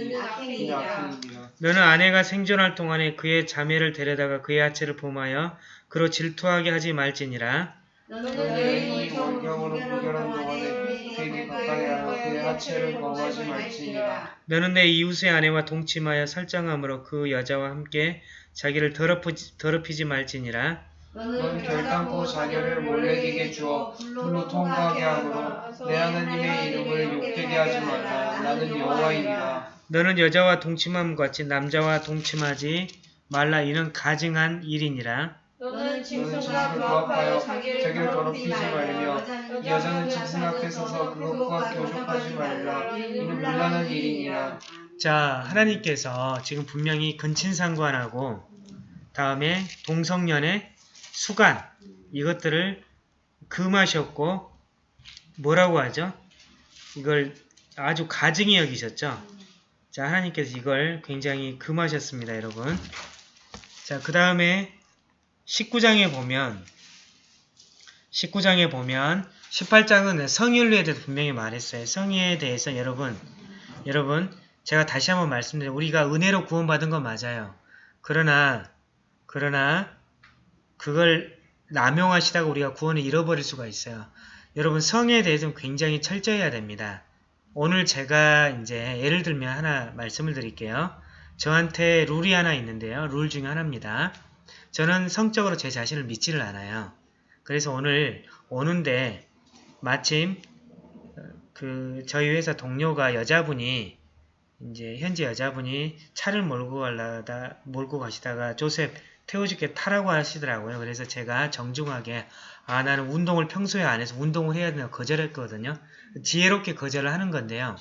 이는 악행이니라.
너는 아내가 생존할 동안에 그의 자매를 데려다가 그의 하체를 범하여 그로 질투하게 하지 말지니라.
너는 여인이
원경으로
원경으로
구별한 동안에 그에게 가까이 하여 그의 하체를 범하지 말지니라.
너는 내 이웃의 아내와 동침하여 설정함으로 그 여자와 함께 자기를 더럽히지, 더럽히지 말지니라.
넌 결단코 자녀를 몰래에게 주어 불로 통과하게 하므로 내 하나님의 이름을 욕되게 하지 말라. 나는 여호와이니라.
너는 여자와 동침함 같이 남자와 동침하지 말라. 이는 가증한 일이니라.
너는 짐승과 부합하여 자기를
자기를
더럽히지 말며
여자는 짐승 앞에 서서 그것과 교족하지 말라. 이는 물란한 일이니라.
자, 하나님께서 지금 분명히 근친상관하고 다음에 동성연의 수간 이것들을 금하셨고 뭐라고 하죠? 이걸 아주 가증히 여기셨죠? 자, 하나님께서 이걸 굉장히 금하셨습니다, 여러분. 자, 그 다음에 19장에 보면 19장에 보면 18장은 성윤리에 대해서 분명히 말했어요. 성의에 대해서 여러분 여러분 제가 다시 한번 말씀드려요. 우리가 은혜로 구원받은 건 맞아요. 그러나 그러나 그걸 남용하시다가 우리가 구원을 잃어버릴 수가 있어요. 여러분 성에 대해서는 굉장히 철저해야 됩니다. 오늘 제가 이제 예를 들면 하나 말씀을 드릴게요. 저한테 룰이 하나 있는데요. 룰 중에 하나입니다. 저는 성적으로 제 자신을 믿지를 않아요. 그래서 오늘 오는데 마침 어, 그 저희 회사 동료가 여자분이 이제 현지 여자분이 차를 몰고 가려다 몰고 가시다가 조셉 태워줄게 타라고 하시더라고요. 그래서 제가 정중하게 아 나는 운동을 평소에 안 해서 운동을 해야 된다고 거절했거든요. 지혜롭게 거절을 하는 건데요.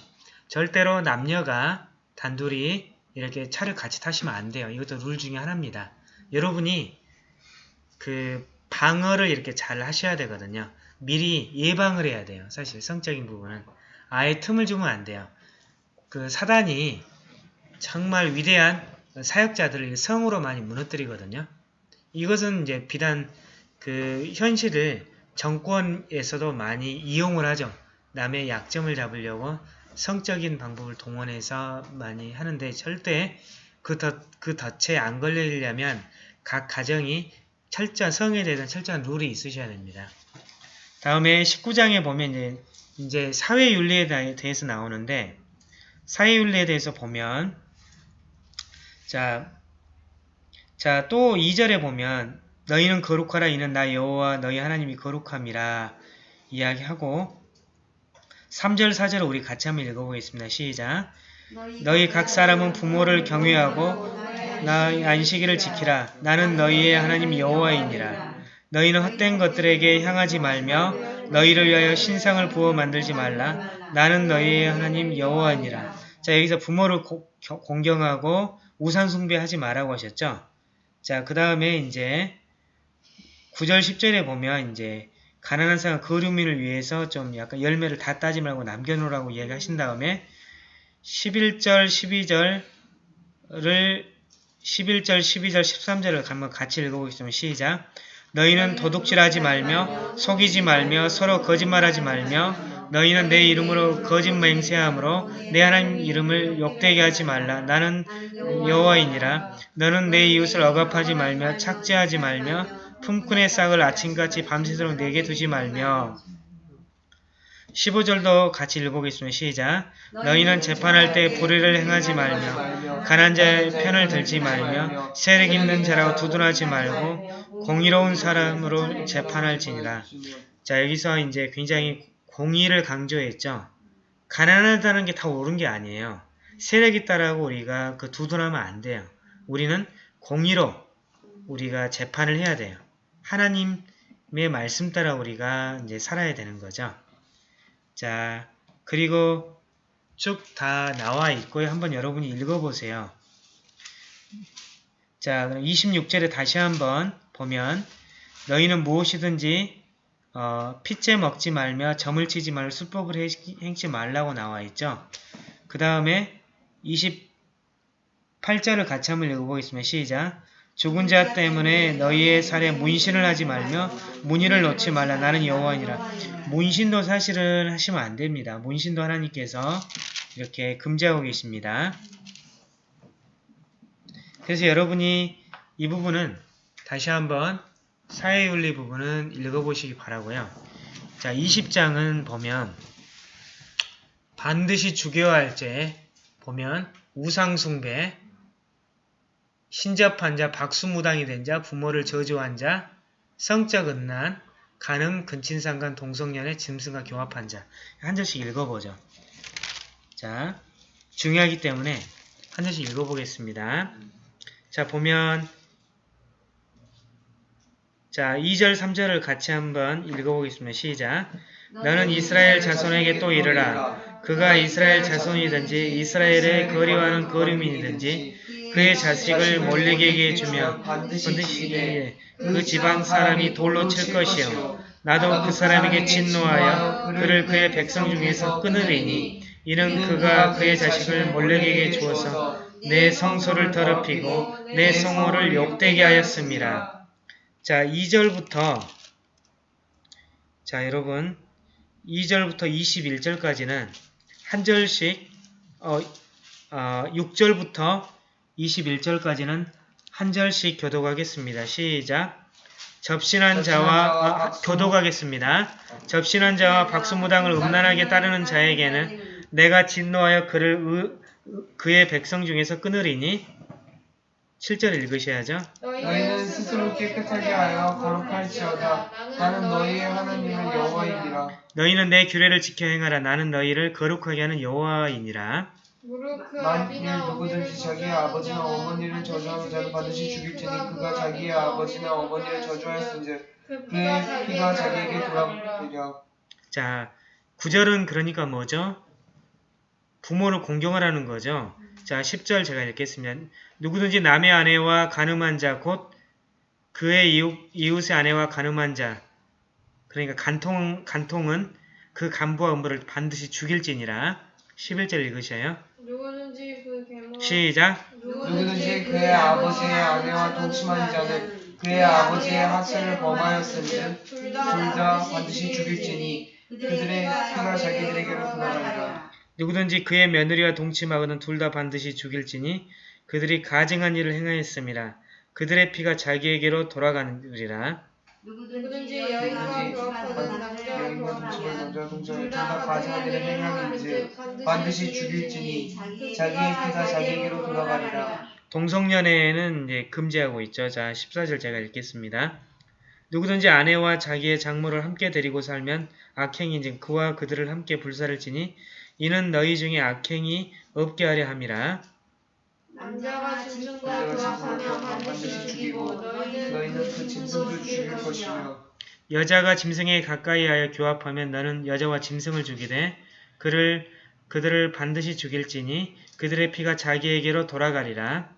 절대로 남녀가 단둘이 이렇게 차를 같이 타시면 안 돼요. 이것도 룰 중에 하나입니다. 여러분이 그 방어를 이렇게 잘 하셔야 되거든요. 미리 예방을 해야 돼요. 사실 성적인 부분은 아예 틈을 주면 안 돼요. 그 사단이 정말 위대한 사역자들을 성으로 많이 무너뜨리거든요. 이것은 이제 비단 그 현실을 정권에서도 많이 이용을 하죠. 남의 약점을 잡으려고 성적인 방법을 동원해서 많이 하는데 절대 그, 덫, 그 덫에 안 걸리려면 각 가정이 철저한 성에 대한 철저한 룰이 있으셔야 됩니다. 다음에 19장에 보면 이제, 이제 사회윤리에 대- 대해서 나오는데 사회윤리에 대해서 보면 자, 자, 또 2절에 보면 너희는 거룩하라 이는 나 여호와 너희 하나님이 거룩함이라 이야기하고 3절 4절을 우리 같이 한번 읽어보겠습니다. 시작. 너희 각 사람은 부모를 경외하고 나의 안식일을 지키라. 나는 너희의 하나님 여호와이니라. 너희는 헛된 것들에게 향하지 말며 너희를 위하여 신상을 부어 만들지 말라. 나는 너희의 하나님 여호와이니라. 자 여기서 부모를 고- 겨- 공경하고 우상 숭배하지 말라고 하셨죠. 자 그 다음에 이제 9절 10절에 보면 이제 가난한 사람 거류민을 위해서 좀 약간 열매를 다 따지 말고 남겨놓으라고 이야기하신 다음에 11절 12절을 11절 12절 13절을 한번 같이 읽어보겠습니다. 시작 너희는 도둑질하지 말며 속이지 말며 서로 거짓말하지 말며 너희는 내 이름으로 거짓 맹세함으로 내 하나님 이름을 욕되게 하지 말라. 나는 여호와이니라. 너는 내 이웃을 억압하지 말며 착지하지 말며 품꾼의 싹을 아침같이 밤새도록 내게 두지 말며 15절도 같이 읽어보겠습니다. 시작 너희는 재판할 때 불의를 행하지 말며 가난 자의 편을 들지 말며 세력 있는 자라고 두둔하지 말고 공의로운 사람으로 재판할지니라. 자 여기서 이제 굉장히 공의를 강조했죠. 가난하다는 게 다 옳은 게 아니에요. 세력 있다라고 우리가 그 두둔하면 안 돼요. 우리는 공의로 우리가 재판을 해야 돼요. 하나님의 말씀 따라 우리가 이제 살아야 되는 거죠. 자, 그리고 쭉 다 나와 있고요. 한번 여러분이 읽어보세요. 자, 그럼 26절에 다시 한번 보면 너희는 무엇이든지 어, 핏째 먹지 말며 점을 치지 말고 수법을 해- 행치 말라고 나와 있죠. 그 다음에 28절을 같이 한번 읽어보겠습니다. 시작. 죽은 자 때문에 너희의 살에 문신을 하지 말며 문의를 넣지 말라. 나는 여호와니라. 문신도 사실은 하시면 안 됩니다. 문신도 하나님께서 이렇게 금지하고 계십니다. 그래서 여러분이 이 부분은 다시 한번 사회윤리 부분은 읽어보시기 바라고요. 자, 20장은 보면 반드시 죽여야 할 죄 보면 우상숭배, 신접한 자, 박수무당이 된 자, 부모를 저주한 자, 성적 은난, 간음, 근친상간, 동성연애, 짐승과 교합한 자. 한 절씩 읽어보죠. 자, 중요하기 때문에 한 절씩 읽어보겠습니다. 자, 보면 자, 2절, 3절을 같이 한번 읽어보겠습니다. 시작. 너는 이스라엘 자손에게 또 이르라. 그가 이스라엘 자손이든지 이스라엘의 거리와는 거류민이든지 그의 자식을 몰렉에게 주며 반드시 그 지방 사람이 돌로 칠 것이요 나도 그 사람에게 진노하여 그를 그의 백성 중에서 끊으리니 이는 그가 그의 자식을 몰렉에게 주어서 내 성소를 더럽히고 내 성호를 욕되게 하였습니다. 자, 2절부터 자, 여러분 2절부터 21절까지는 한 절씩 어, 어, 6절부터 21절까지는 한 절씩 교독하겠습니다. 시작. 접신한 자와 아, 교독하겠습니다. 접신한 자와 박수무당을 음란하게 따르는 자에게는 내가 진노하여 그를 의- 그의 백성 중에서 끊으리니 7절 읽으셔야죠.
너희는 스스로 깨끗하게 하여 거룩할지어다. 나는 너희의 하나님은 여호와이니라.
너희는 내 규례를 지켜 행하라. 나는 너희를 거룩하게 하는 여호와이니라.
그
만일 누구든지 자기의 아버지나 어머니를 저주하는 자는 반드시 죽일지니 그가 자기의 아버지나 어머니를 저주하였은즉
그
그의 피가 자기에게 돌아오리라.
자, 9절은 그러니까 뭐죠? 부모를 공경하라는 거죠. 자, 10절 제가 읽겠습니다. 누구든지 남의 아내와 가늠한 자, 곧 그의 이웃, 이웃의 아내와 가늠한 자, 그러니까 간통, 간통은 그 간부와 음부를 반드시 죽일지니라. 11절 읽으셔요.
누구든지 그 계모
시작.
누구든지 그의 아버지의 아내와 동침한 자는 그의 아버지의 하체를 범하였은즉 둘둘다다 반드시 죽일지니 그들의 피가 자기들에게로 돌아가리라.
누구든지 그의 며느리와 동침하거든 둘 다 반드시 죽일지니 그들이 가증한 일을 행하였습니다. 그들의 피가 자기에게로 돌아가느니라.
누구든지 여인과 교합하는 남자와 둘
둘다 일을 행함인즉 반드시 죽일지니 자기의 피가 자기에게로 돌아가리라.
동성연애는 이제 금지하고 있죠. 자, 14절 제가 읽겠습니다. 누구든지 아내와 자기의 장모를 함께 데리고 살면 악행인즉 그와 그들을 함께 불사를 지니 이는 너희 중에 악행이 없게 하려 함이라.
남자가 짐승과 교합하면 반드시 죽이고 너희는
그 짐승도 죽일 것이며
여자가 짐승에 가까이 하여 교합하면 너는 여자와 짐승을 죽이되 그를 그들을 반드시 죽일지니 그들의 피가 자기에게로 돌아가리라.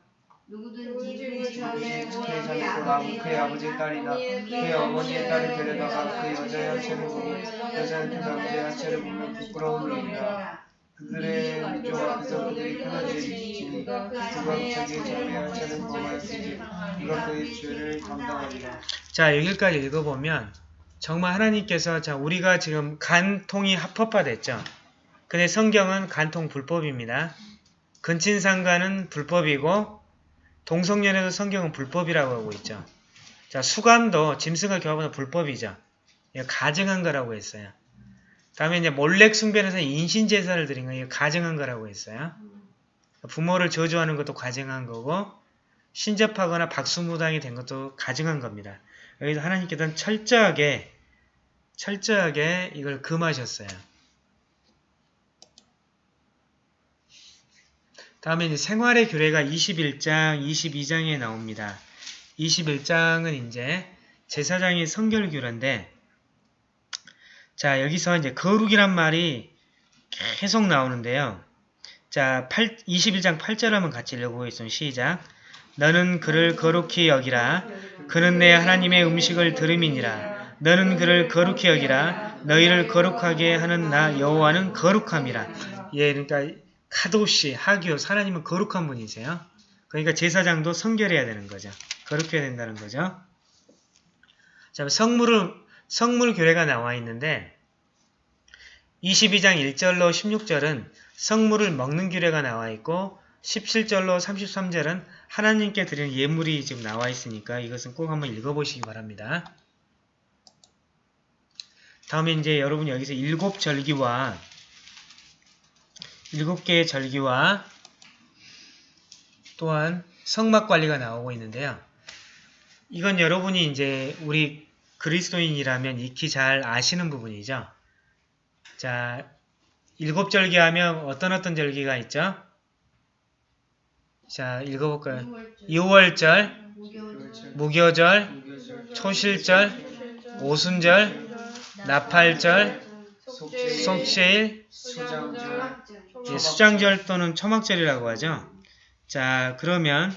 누구든지 그
그의
남은 그의 아버지의 딸이나 그의 어머니의 딸을 데려다가 그 여자의 하체를 보고 여자는 그 남자의 하체를 보면 부끄러운 일이라. 그들의 그들이 큰한 죄를 지니 그가 자기의 자매의 하체를 범하였으니 그가 그의 죄를 감당하리라.
자, 여기까지 읽어보면 정말 하나님께서 자, 우리가 지금 간통이 합법화됐죠. 근데 성경은 간통 불법입니다. 근친상간은 불법이고 동성연애도 성경은 불법이라고 하고 있죠. 자, 수감도 짐승과 교합은 불법이죠. 이거 가증한 거라고 했어요. 다음에 이제 몰렉 숭배에서 인신 제사를 드린 거 이거 가증한 거라고 했어요. 부모를 저주하는 것도 가증한 거고 신접하거나 박수무당이 된 것도 가증한 겁니다. 여기서 하나님께서는 철저하게 철저하게 이걸 금하셨어요. 다음에 이제 생활의 규례가 21장, 22장에 나옵니다. 21장은 이제 제사장의 성결 규례인데 자 여기서 이제 거룩이란 말이 계속 나오는데요. 자 8, 21장 8절 한번 같이 읽어보겠습니다. 시작 너는 그를 거룩히 여기라 그는 내 하나님의 음식을 들음이니라 너는 그를 거룩히 여기라 너희를 거룩하게 하는 나 여호와는 거룩함이라 예 그러니까 카도시 하기오 하나님은 거룩한 분이세요 그러니까 제사장도 성결해야 되는 거죠. 거룩해야 된다는 거죠. 자, 성물을, 성물 교례가 나와 있는데 22장 1절로 16절은 성물을 먹는 규례가 나와 있고 17절로 33절은 하나님께 드리는 예물이 지금 나와 있으니까 이것은 꼭 한번 읽어보시기 바랍니다. 다음에 이제 여러분 여기서 일곱 절기와 일곱 개의 절기와 또한 성막 관리가 나오고 있는데요. 이건 여러분이 이제 우리 그리스도인이라면 익히 잘 아시는 부분이죠. 자, 일곱 절기 하면 어떤 어떤 절기가 있죠? 자, 읽어볼까요? 6월절, 무교절, 초실절, 오순절, 나팔절, 속죄일,
수장절,
예, 수장절 또는 초막절이라고 하죠. 자, 그러면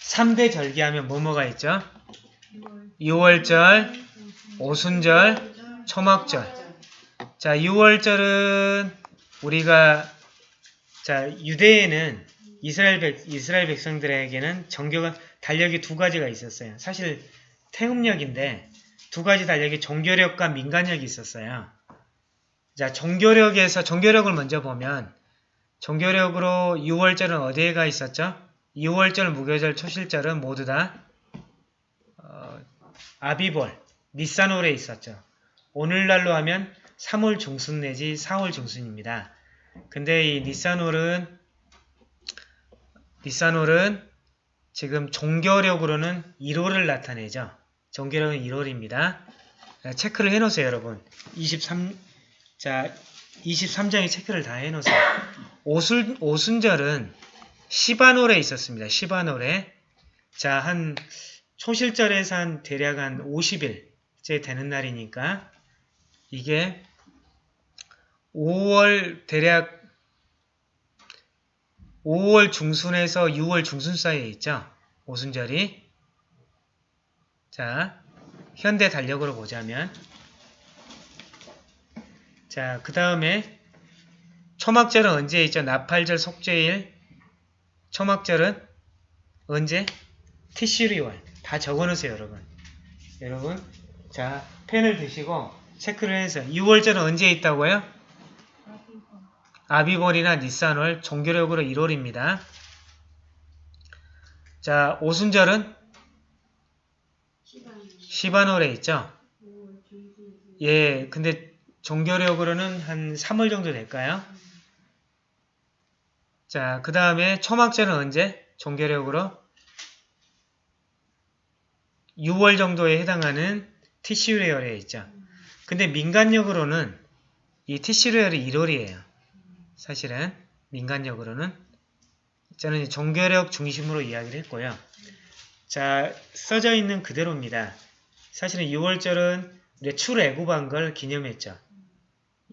3대 절기하면 뭐뭐가 있죠? 6월절, 오순절, 초막절. 자, 6월절은 우리가 자, 유대에는 이스라엘 백 이스라엘 백성들에게는 정교가 달력이 두 가지가 있었어요. 사실 태음력인데 두 가지 달력이 종교력과 민간력이 있었어요. 자, 종교력에서 종교력을 먼저 보면 종교력으로 6월절은 어디에 가 있었죠? 6월절, 무교절, 초실절은 모두 다 어, 아비볼, 니산월에 있었죠. 오늘날로 하면 3월 중순 내지 4월 중순입니다. 근데 이 니산월은 니산월은 지금 종교력으로는 1월을 나타내죠. 종교력은 1월입니다. 체크를 해놓으세요, 여러분. 23, 자, 23장에 체크를 다 해놓으세요. 오순, 오순절은 시바놀에 있었습니다. 시바놀에. 자, 한, 초실절에서 한 대략 한 50일째 되는 날이니까, 이게 5월 대략 5월 중순에서 6월 중순 사이에 있죠. 오순절이. 자, 현대 달력으로 보자면 자, 그 다음에 초막절은 언제 있죠? 나팔절, 속죄일. 초막절은 언제? 티슈리월. 다 적어놓으세요, 여러분. 여러분, 자, 펜을 드시고 체크를 해서 6월절은 언제 있다고요? 아비볼이나 니산월, 종교력으로 1월입니다. 자, 오순절은 시바놀에 있죠? 예, 근데 종교력으로는 한 3월 정도 될까요? 자, 그 다음에 초막절은 언제? 종교력으로 6월 정도에 해당하는 티슈레열에 있죠. 근데 민간력으로는 이 티슈레열이 1월이에요. 사실은 민간력으로는 저는 종교력 중심으로 이야기를 했고요. 자, 써져 있는 그대로입니다. 사실은 6월절은 우리가 출애굽한 걸 기념했죠.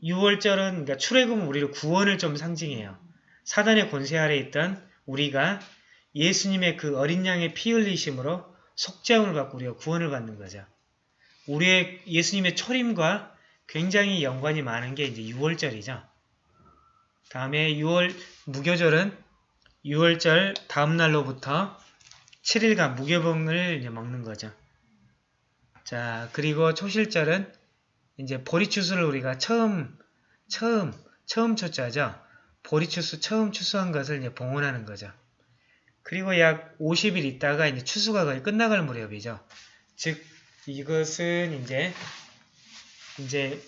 6월절은 그러니까 출애굽은 우리를 구원을 좀 상징해요. 사단의 권세 아래 있던 우리가 예수님의 그 어린 양의 피 흘리심으로 속죄함을 받고 우리가 구원을 받는 거죠. 우리의 예수님의 초림과 굉장히 연관이 많은 게 이제 6월절이죠. 다음에 6월 무교절은 6월절 다음 날로부터 7일간 무교봉을 이제 먹는 거죠. 자, 그리고 초실절은 이제 보리추수를 우리가 처음 처음 처음 초자죠. 보리추수 처음 추수한 것을 이제 봉헌하는 거죠. 그리고 약 50일 있다가 이제 추수가 거의 끝나갈 무렵이죠. 즉 이것은 이제 이제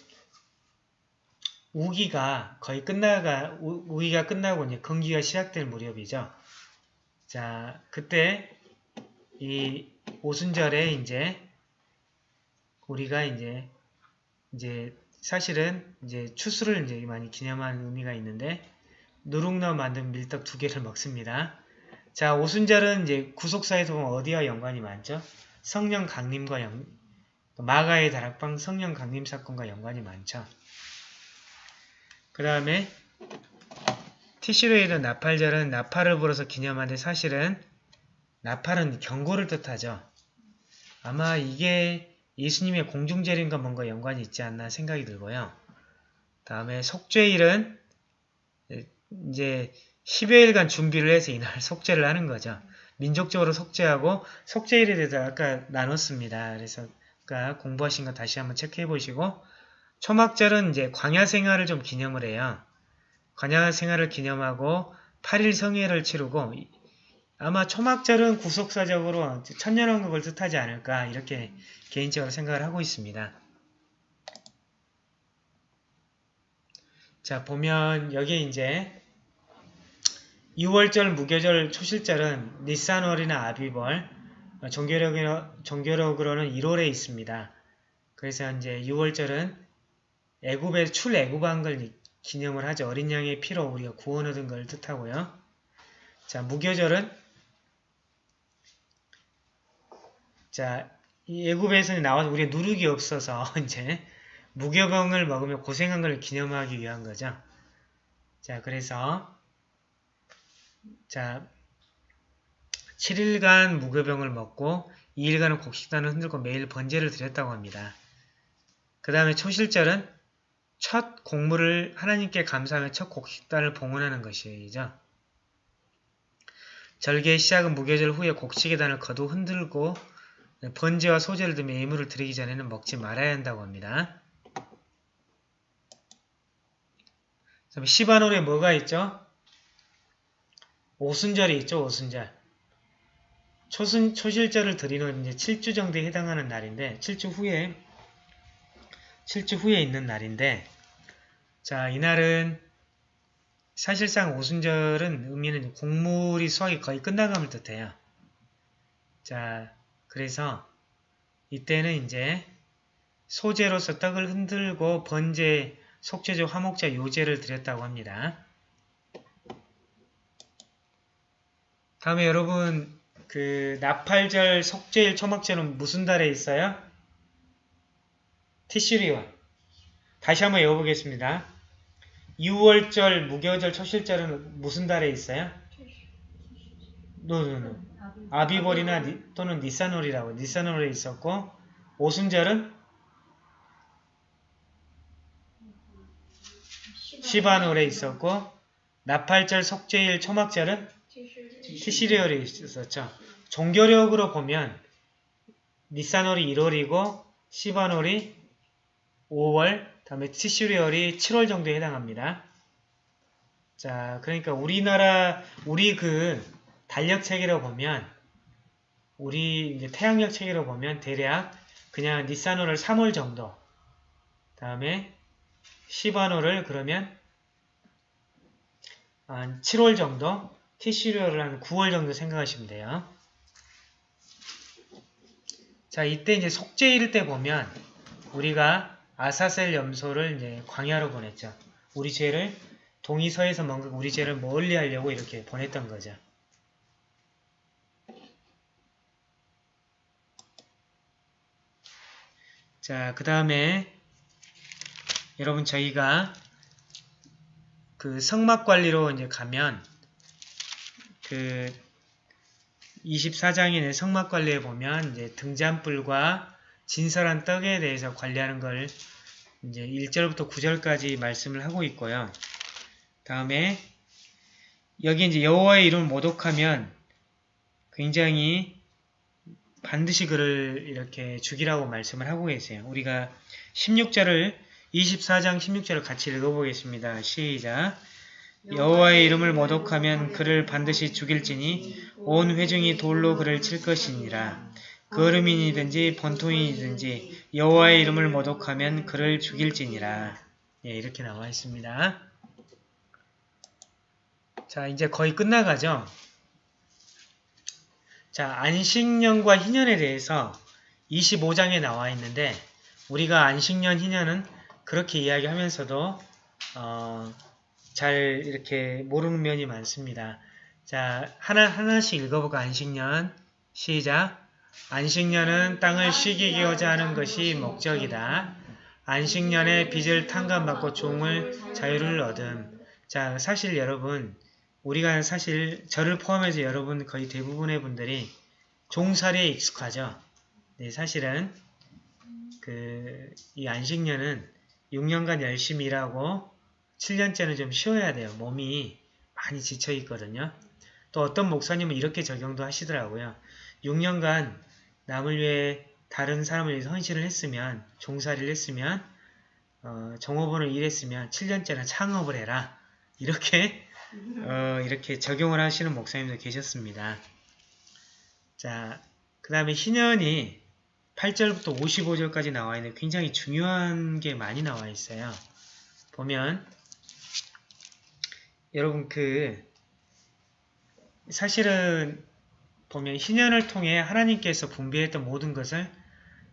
우기가 거의 끝나가 우, 우기가 끝나고 이제 건기가 시작될 무렵이죠. 자, 그때 이 오순절에 이제 우리가 이제 이제 사실은 이제 추수를 이제 많이 기념하는 의미가 있는데 누룩넣어 만든 밀떡 두 개를 먹습니다. 자, 오순절은 이제 구속사에서 보면 어디와 연관이 많죠? 성령 강림과 연, 마가의 다락방 성령 강림 사건과 연관이 많죠. 그 다음에 티슈레이드 나팔절은 나팔을 불어서 기념하는데 사실은 나팔은 경고를 뜻하죠. 아마 이게 예수님의 공중재림과 뭔가 연관이 있지 않나 생각이 들고요. 다음에 속죄일은 이제 10여일간 준비를 해서 이날 속죄를 하는 거죠. 민족적으로 속죄하고 속죄일에 대해서 아까 나눴습니다. 그래서 아까 공부하신 거 다시 한번 체크해 보시고 초막절은 이제 광야 생활을 좀 기념을 해요. 광야 생활을 기념하고 8일 성회를 치르고 아마 초막절은 구속사적으로 천년왕국을 뜻하지 않을까 이렇게 개인적으로 생각을 하고 있습니다. 자 보면 여기 이제 6월절, 무교절, 초실절은 니산월이나 아비벌, 어, 종교력으로, 종교력으로 는 1월에 있습니다. 그래서 이제 6월절은 애굽의 출애굽한 걸 기념을 하죠. 어린 양의 피로 우리가 구원 얻은 걸 뜻하고요. 자, 무교절은 자, 이 애굽에서 나와서 우리가 누룩이 없어서 이제 무교병을 먹으며 고생한 걸 기념하기 위한 거죠. 자, 그래서 자, 7일간 무교병을 먹고 2일간은 곡식단을 흔들고 매일 번제를 드렸다고 합니다. 그 다음에 초실절은 첫 곡물을 하나님께 감사하며 첫 곡식단을 봉헌하는 것이죠. 절개의 시작은 무교절 후에 곡식의 단을 거두 흔들고 번제와 소제를 들며 예물을 드리기 전에는 먹지 말아야 한다고 합니다. 시바놀에 뭐가 있죠? 오순절이 있죠, 오순절. 초순, 초실절을 드리는 이제 7주 정도에 해당하는 날인데, 7주 후에, 7주 후에 있는 날인데, 자, 이날은 사실상 오순절은 의미는 곡물이 수확이 거의 끝나감을 뜻해요. 자, 그래서 이때는 이제 소재로서 떡을 흔들고 번제, 속죄제, 화목자, 요제를 드렸다고 합니다. 다음에 여러분 그 나팔절, 속죄일, 초막절은 무슨 달에 있어요? 티슈리온. 다시 한번 외워보겠습니다. 6월절, 무교절, 초실절은 무슨 달에 있어요? 노노노. 아비벌이나 니, 또는 니사놀이라고 니사놀에 있었고 오순절은 시바놀에 있었고 나팔절, 속죄일, 초막절은 티시리얼이 있었죠. 종교력으로 보면 니사놀이 1월이고 시바놀이 5월, 다음에 티슈리얼이 7월 정도에 해당합니다. 자, 그러니까 우리나라 우리 그 달력 체계로 보면 우리 이제 태양력 체계로 보면 대략 그냥 니사노를 3월 정도 다음에 시바노를 그러면 한 7월 정도 티슈리얼을 한 9월 정도 생각하시면 돼요. 자, 이때 이제 속죄일 때 보면 우리가 아사셀 염소를 이제 광야로 보냈죠. 우리 죄를 동이서에서 뭔가 우리 죄를 멀리 하려고 이렇게 보냈던 거죠. 자, 그 다음에 여러분 저희가 그 성막 관리로 이제 가면 그 24장인의 성막 관리에 보면 이제 등잔불과 진설한 떡에 대해서 관리하는 걸 이제 1절부터 9절까지 말씀을 하고 있고요. 다음에 여기 이제 여호와의 이름을 모독하면 굉장히 반드시 그를 이렇게 죽이라고 말씀을 하고 계세요. 우리가 16절을 24장 16절을 같이 읽어보겠습니다. 시작 여호와의 이름을 모독하면 그를 반드시 죽일지니 온 회중이 돌로 그를 칠 것이니라. 거름인이든지 번통인이든지 여호와의 이름을 모독하면 그를 죽일지니라. 예, 이렇게 나와 있습니다. 자, 이제 거의 끝나가죠. 자, 안식년과 희년에 대해서 25장에 나와 있는데 우리가 안식년, 희년은 그렇게 이야기하면서도 어, 잘 이렇게 모르는 면이 많습니다. 자, 하나, 하나씩 읽어볼까? 안식년. 시작. 안식년은 땅을 쉬게 하고자 하는 것이 목적이다. 안식년에 빚을 탕감받고 종을 자유를 얻음. 자, 사실 여러분, 우리가 사실 저를 포함해서 여러분 거의 대부분의 분들이 종살이에 익숙하죠. 네, 사실은 그 이 안식년은 6년간 열심히 일하고 7년째는 좀 쉬어야 돼요. 몸이 많이 지쳐 있거든요. 또 어떤 목사님은 이렇게 적용도 하시더라고요. 6년간 남을 위해 다른 사람을 위해서 헌신을 했으면 종살이를 했으면 어, 종업원을 일했으면 7년째는 창업을 해라. 이렇게 어, 이렇게 적용을 하시는 목사님도 계셨습니다. 자, 그 다음에 희년이 8절부터 55절까지 나와 있는 굉장히 중요한 게 많이 나와 있어요. 보면 여러분 그 사실은 보면 희년을 통해 하나님께서 분배했던 모든 것을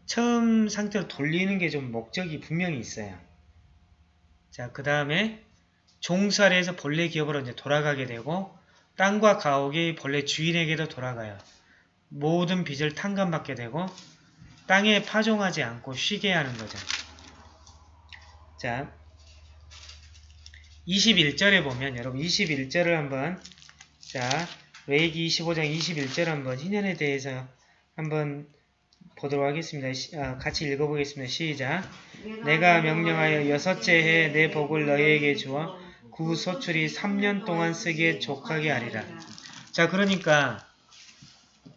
처음 상태로 돌리는 게 좀 목적이 분명히 있어요. 자, 그 다음에 종살이에서 본래 기업으로 이제 돌아가게 되고 땅과 가옥이 본래 주인에게도 돌아가요. 모든 빚을 탕감받게 되고 땅에 파종하지 않고 쉬게 하는 거죠. 자, 21절에 보면 여러분 21절을 한번 자, 레이기 25장 21절 한번 희년에 대해서 한번 보도록 하겠습니다. 시, 아, 같이 읽어보겠습니다. 시작. 내가 명령하여 여섯째 해내 복을 너희에게 주어 그 소출이 3년 동안 쓰기에 족하게 하리라. 자, 그러니까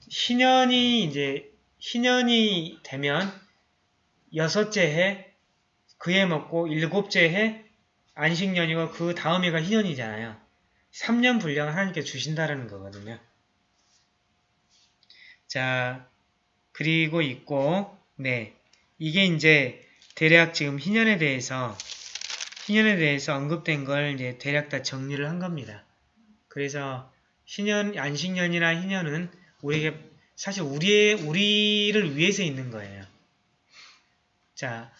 희년이 이제 희년이 되면 여섯째 해 그해 먹고 일곱째 해 안식년이고 그 다음 해가 희년이잖아요. 3년 분량을 하나님께 주신다라는 거거든요. 자, 그리고 있고 네 이게 이제 대략 지금 희년에 대해서 희년에 대해서 언급된 걸 이제 대략 다 정리를 한 겁니다. 그래서 희년 안식년이나 희년은 우리에게 사실 우리의 우리를 위해서 있는 거예요. 자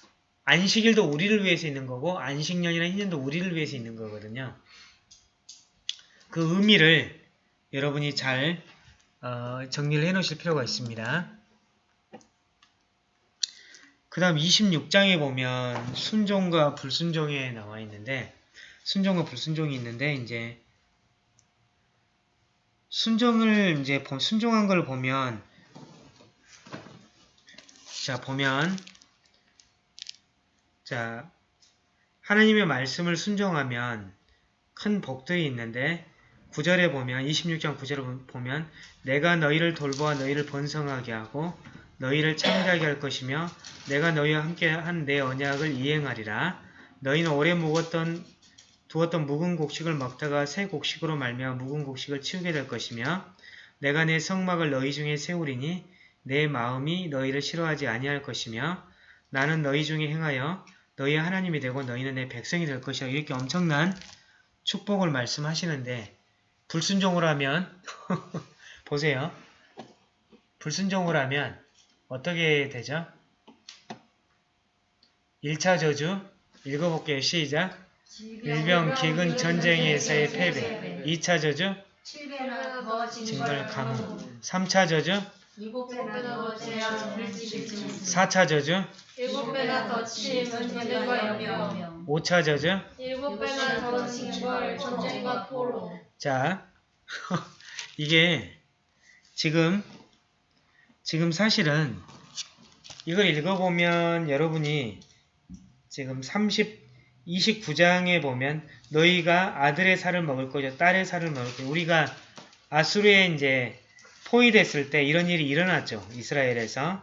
안식일도 우리를 위해서 있는 거고 안식년이나 희년도 우리를 위해서 있는 거거든요. 그 의미를 여러분이 잘 어, 정리를 해 놓으실 필요가 있습니다. 그 다음 26장에 보면 순종과 불순종에 나와 있는데 순종과 불순종이 있는데 이제 순종을 이제 순종한 걸 보면 자 보면 자 하나님의 말씀을 순종하면 큰 복들이 있는데 9절에 보면 26장 9절에 보면 내가 너희를 돌보아 너희를 번성하게 하고 너희를 창대하게 할 것이며 내가 너희와 함께 한 내 언약을 이행하리라. 너희는 오래 묵었던 두었던 묵은 곡식을 먹다가 새 곡식으로 말미암아 묵은 곡식을 치우게 될 것이며 내가 내 성막을 너희 중에 세우리니 내 마음이 너희를 싫어하지 아니할 것이며 나는 너희 중에 행하여 너희의 하나님이 되고 너희는 내 백성이 될 것이야. 이렇게 엄청난 축복을 말씀하시는데 불순종을 하면 보세요. 불순종을 하면 어떻게 되죠? 1차 저주 읽어볼게요. 시작. 일병, 기근, 전쟁에서의 패배 2차 저주 징벌, 가뭄 3차 저주
일곱 배나 더 재앙 물질을
4차 저주
일곱 배나 더 침, 전쟁과 연명
5차 저주
일곱 배나 더 징벌, 전쟁과 포로
자 이게 지금 지금 사실은 이걸 읽어보면 여러분이 지금 30 29장에 보면 너희가 아들의 살을 먹을 거죠. 딸의 살을 먹을 거죠. 우리가 아수르에 이제 포위됐을 때 이런 일이 일어났죠. 이스라엘에서.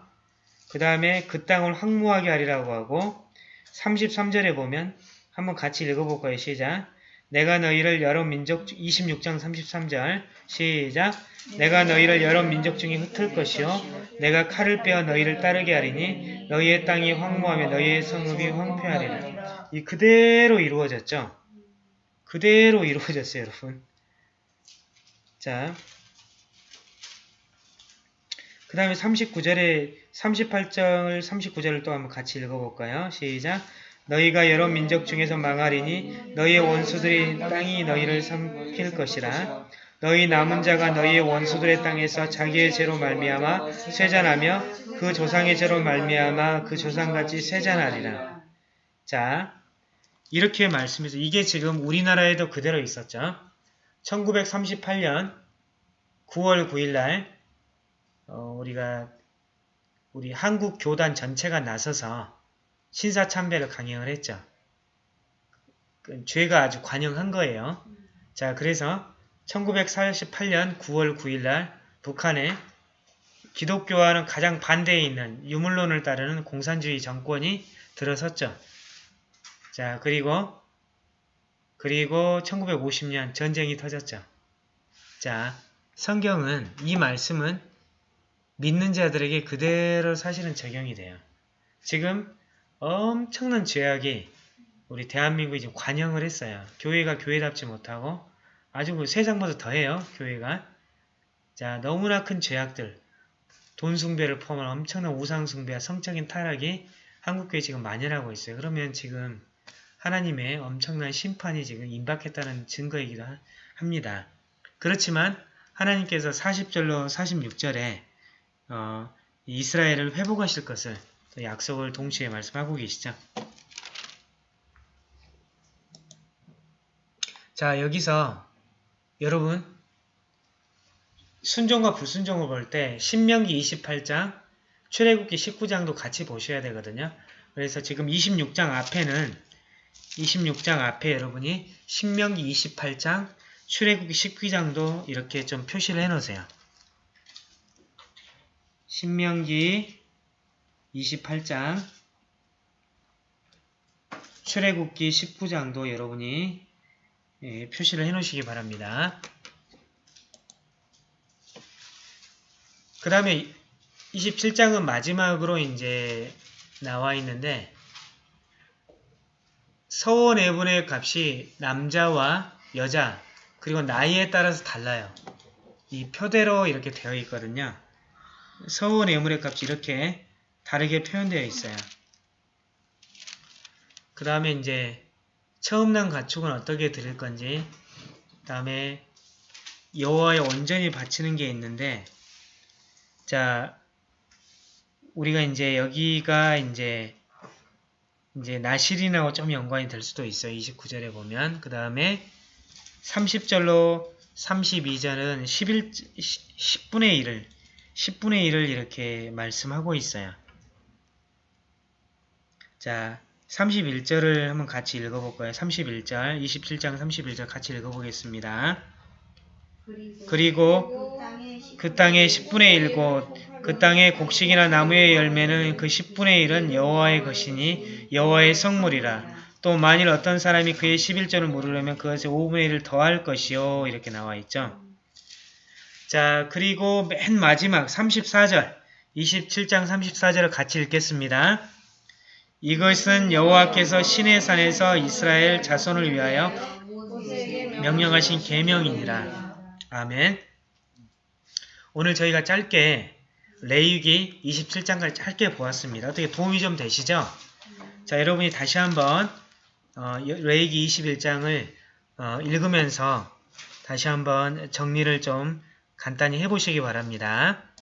그 다음에 그 땅을 황무하게 하리라고 하고 33절에 보면 한번 같이 읽어볼 거예요. 시작. 내가 너희를 여러 민족 26장 33절 시작 내가 너희를 여러 민족 중에 흩을 것이요 내가 칼을 빼어 너희를 따르게 하리니 너희의 땅이 황무하며 너희의 성읍이 황폐하리라 이 그대로 이루어졌죠 그대로 이루어졌어요 여러분 자 그 다음에 39절에 38절 39절을 또 한번 같이 읽어볼까요 시작 너희가 여러 민족 중에서 망하리니 너희의 원수들이 땅이 너희를 삼킬 것이라. 너희 남은 자가 너희의 원수들의 땅에서 자기의 죄로 말미암아 쇠잔하며 그 조상의 죄로 말미암아 그 조상같이 쇠잔하리라. 자, 이렇게 말씀해서 이게 지금 우리나라에도 그대로 있었죠. 1938년 9월 9일날 어, 우리가 우리 한국 교단 전체가 나서서 신사 참배를 강행을 했죠. 그 죄가 아주 관영한 거예요. 자, 그래서 1948년 9월 9일 날 북한에 기독교와는 가장 반대에 있는 유물론을 따르는 공산주의 정권이 들어섰죠. 자, 그리고 그리고 1950년 전쟁이 터졌죠. 자, 성경은 이 말씀은 믿는 자들에게 그대로 사실은 적용이 돼요. 지금 엄청난 죄악이 우리 대한민국이 지금 관영을 했어요. 교회가 교회답지 못하고 아주 그 세상보다 더해요. 교회가. 자, 너무나 큰 죄악들, 돈 숭배를 포함한 엄청난 우상 숭배와 성적인 타락이 한국교회에 지금 만연하고 있어요. 그러면 지금 하나님의 엄청난 심판이 지금 임박했다는 증거이기도 하- 합니다. 그렇지만 하나님께서 40절로 46절에 어, 이스라엘을 회복하실 것을 또 약속을 동시에 말씀하고 계시죠. 자 여기서 여러분 순종과 불순종을 볼 때 신명기 28장, 출애굽기 19장도 같이 보셔야 되거든요. 그래서 지금 26장 앞에는 26장 앞에 여러분이 신명기 28장, 출애굽기 19장도 이렇게 좀 표시를 해놓으세요. 신명기 28장, 출애굽기 19장도 여러분이 예, 표시를 해놓으시기 바랍니다. 그 다음에 27장은 마지막으로 이제 나와 있는데 서원 애분의 값이 남자와 여자 그리고 나이에 따라서 달라요. 이 표대로 이렇게 되어 있거든요. 서원 애물의 값이 이렇게 다르게 표현되어 있어요. 그 다음에 이제 처음 난 가축은 어떻게 드릴 건지 그 다음에 여호와에 온전히 바치는 게 있는데 자 우리가 이제 여기가 이제 이제 나실인하고 좀 연관이 될 수도 있어요. 29절에 보면 그 다음에 30절로 32절은 11, 10분의 1을 10분의 1을 이렇게 말씀하고 있어요. 자 31절을 한번 같이 읽어볼 거예요. 31절, 27장 31절 같이 읽어보겠습니다. 그리고 그 땅의 10분의 1곳, 그 땅의 곡식이나 나무의 열매는 그 10분의 1은 여호와의 것이니 여호와의 성물이라. 또 만일 어떤 사람이 그의 11절을 모르려면 그것에 5분의 1을 더할 것이요. 이렇게 나와 있죠. 자, 그리고 맨 마지막 34절, 27장 34절을 같이 읽겠습니다. 이것은 여호와께서 신의 산에서 이스라엘 자손을 위하여 명령하신 계명이니라. 아멘. 오늘 저희가 짧게 레위기 27장까지 짧게 보았습니다. 어떻게 도움이 좀 되시죠? 자, 여러분이 다시 한번 어, 레위기 21장을 어, 읽으면서 다시 한번 정리를 좀 간단히 해보시기 바랍니다.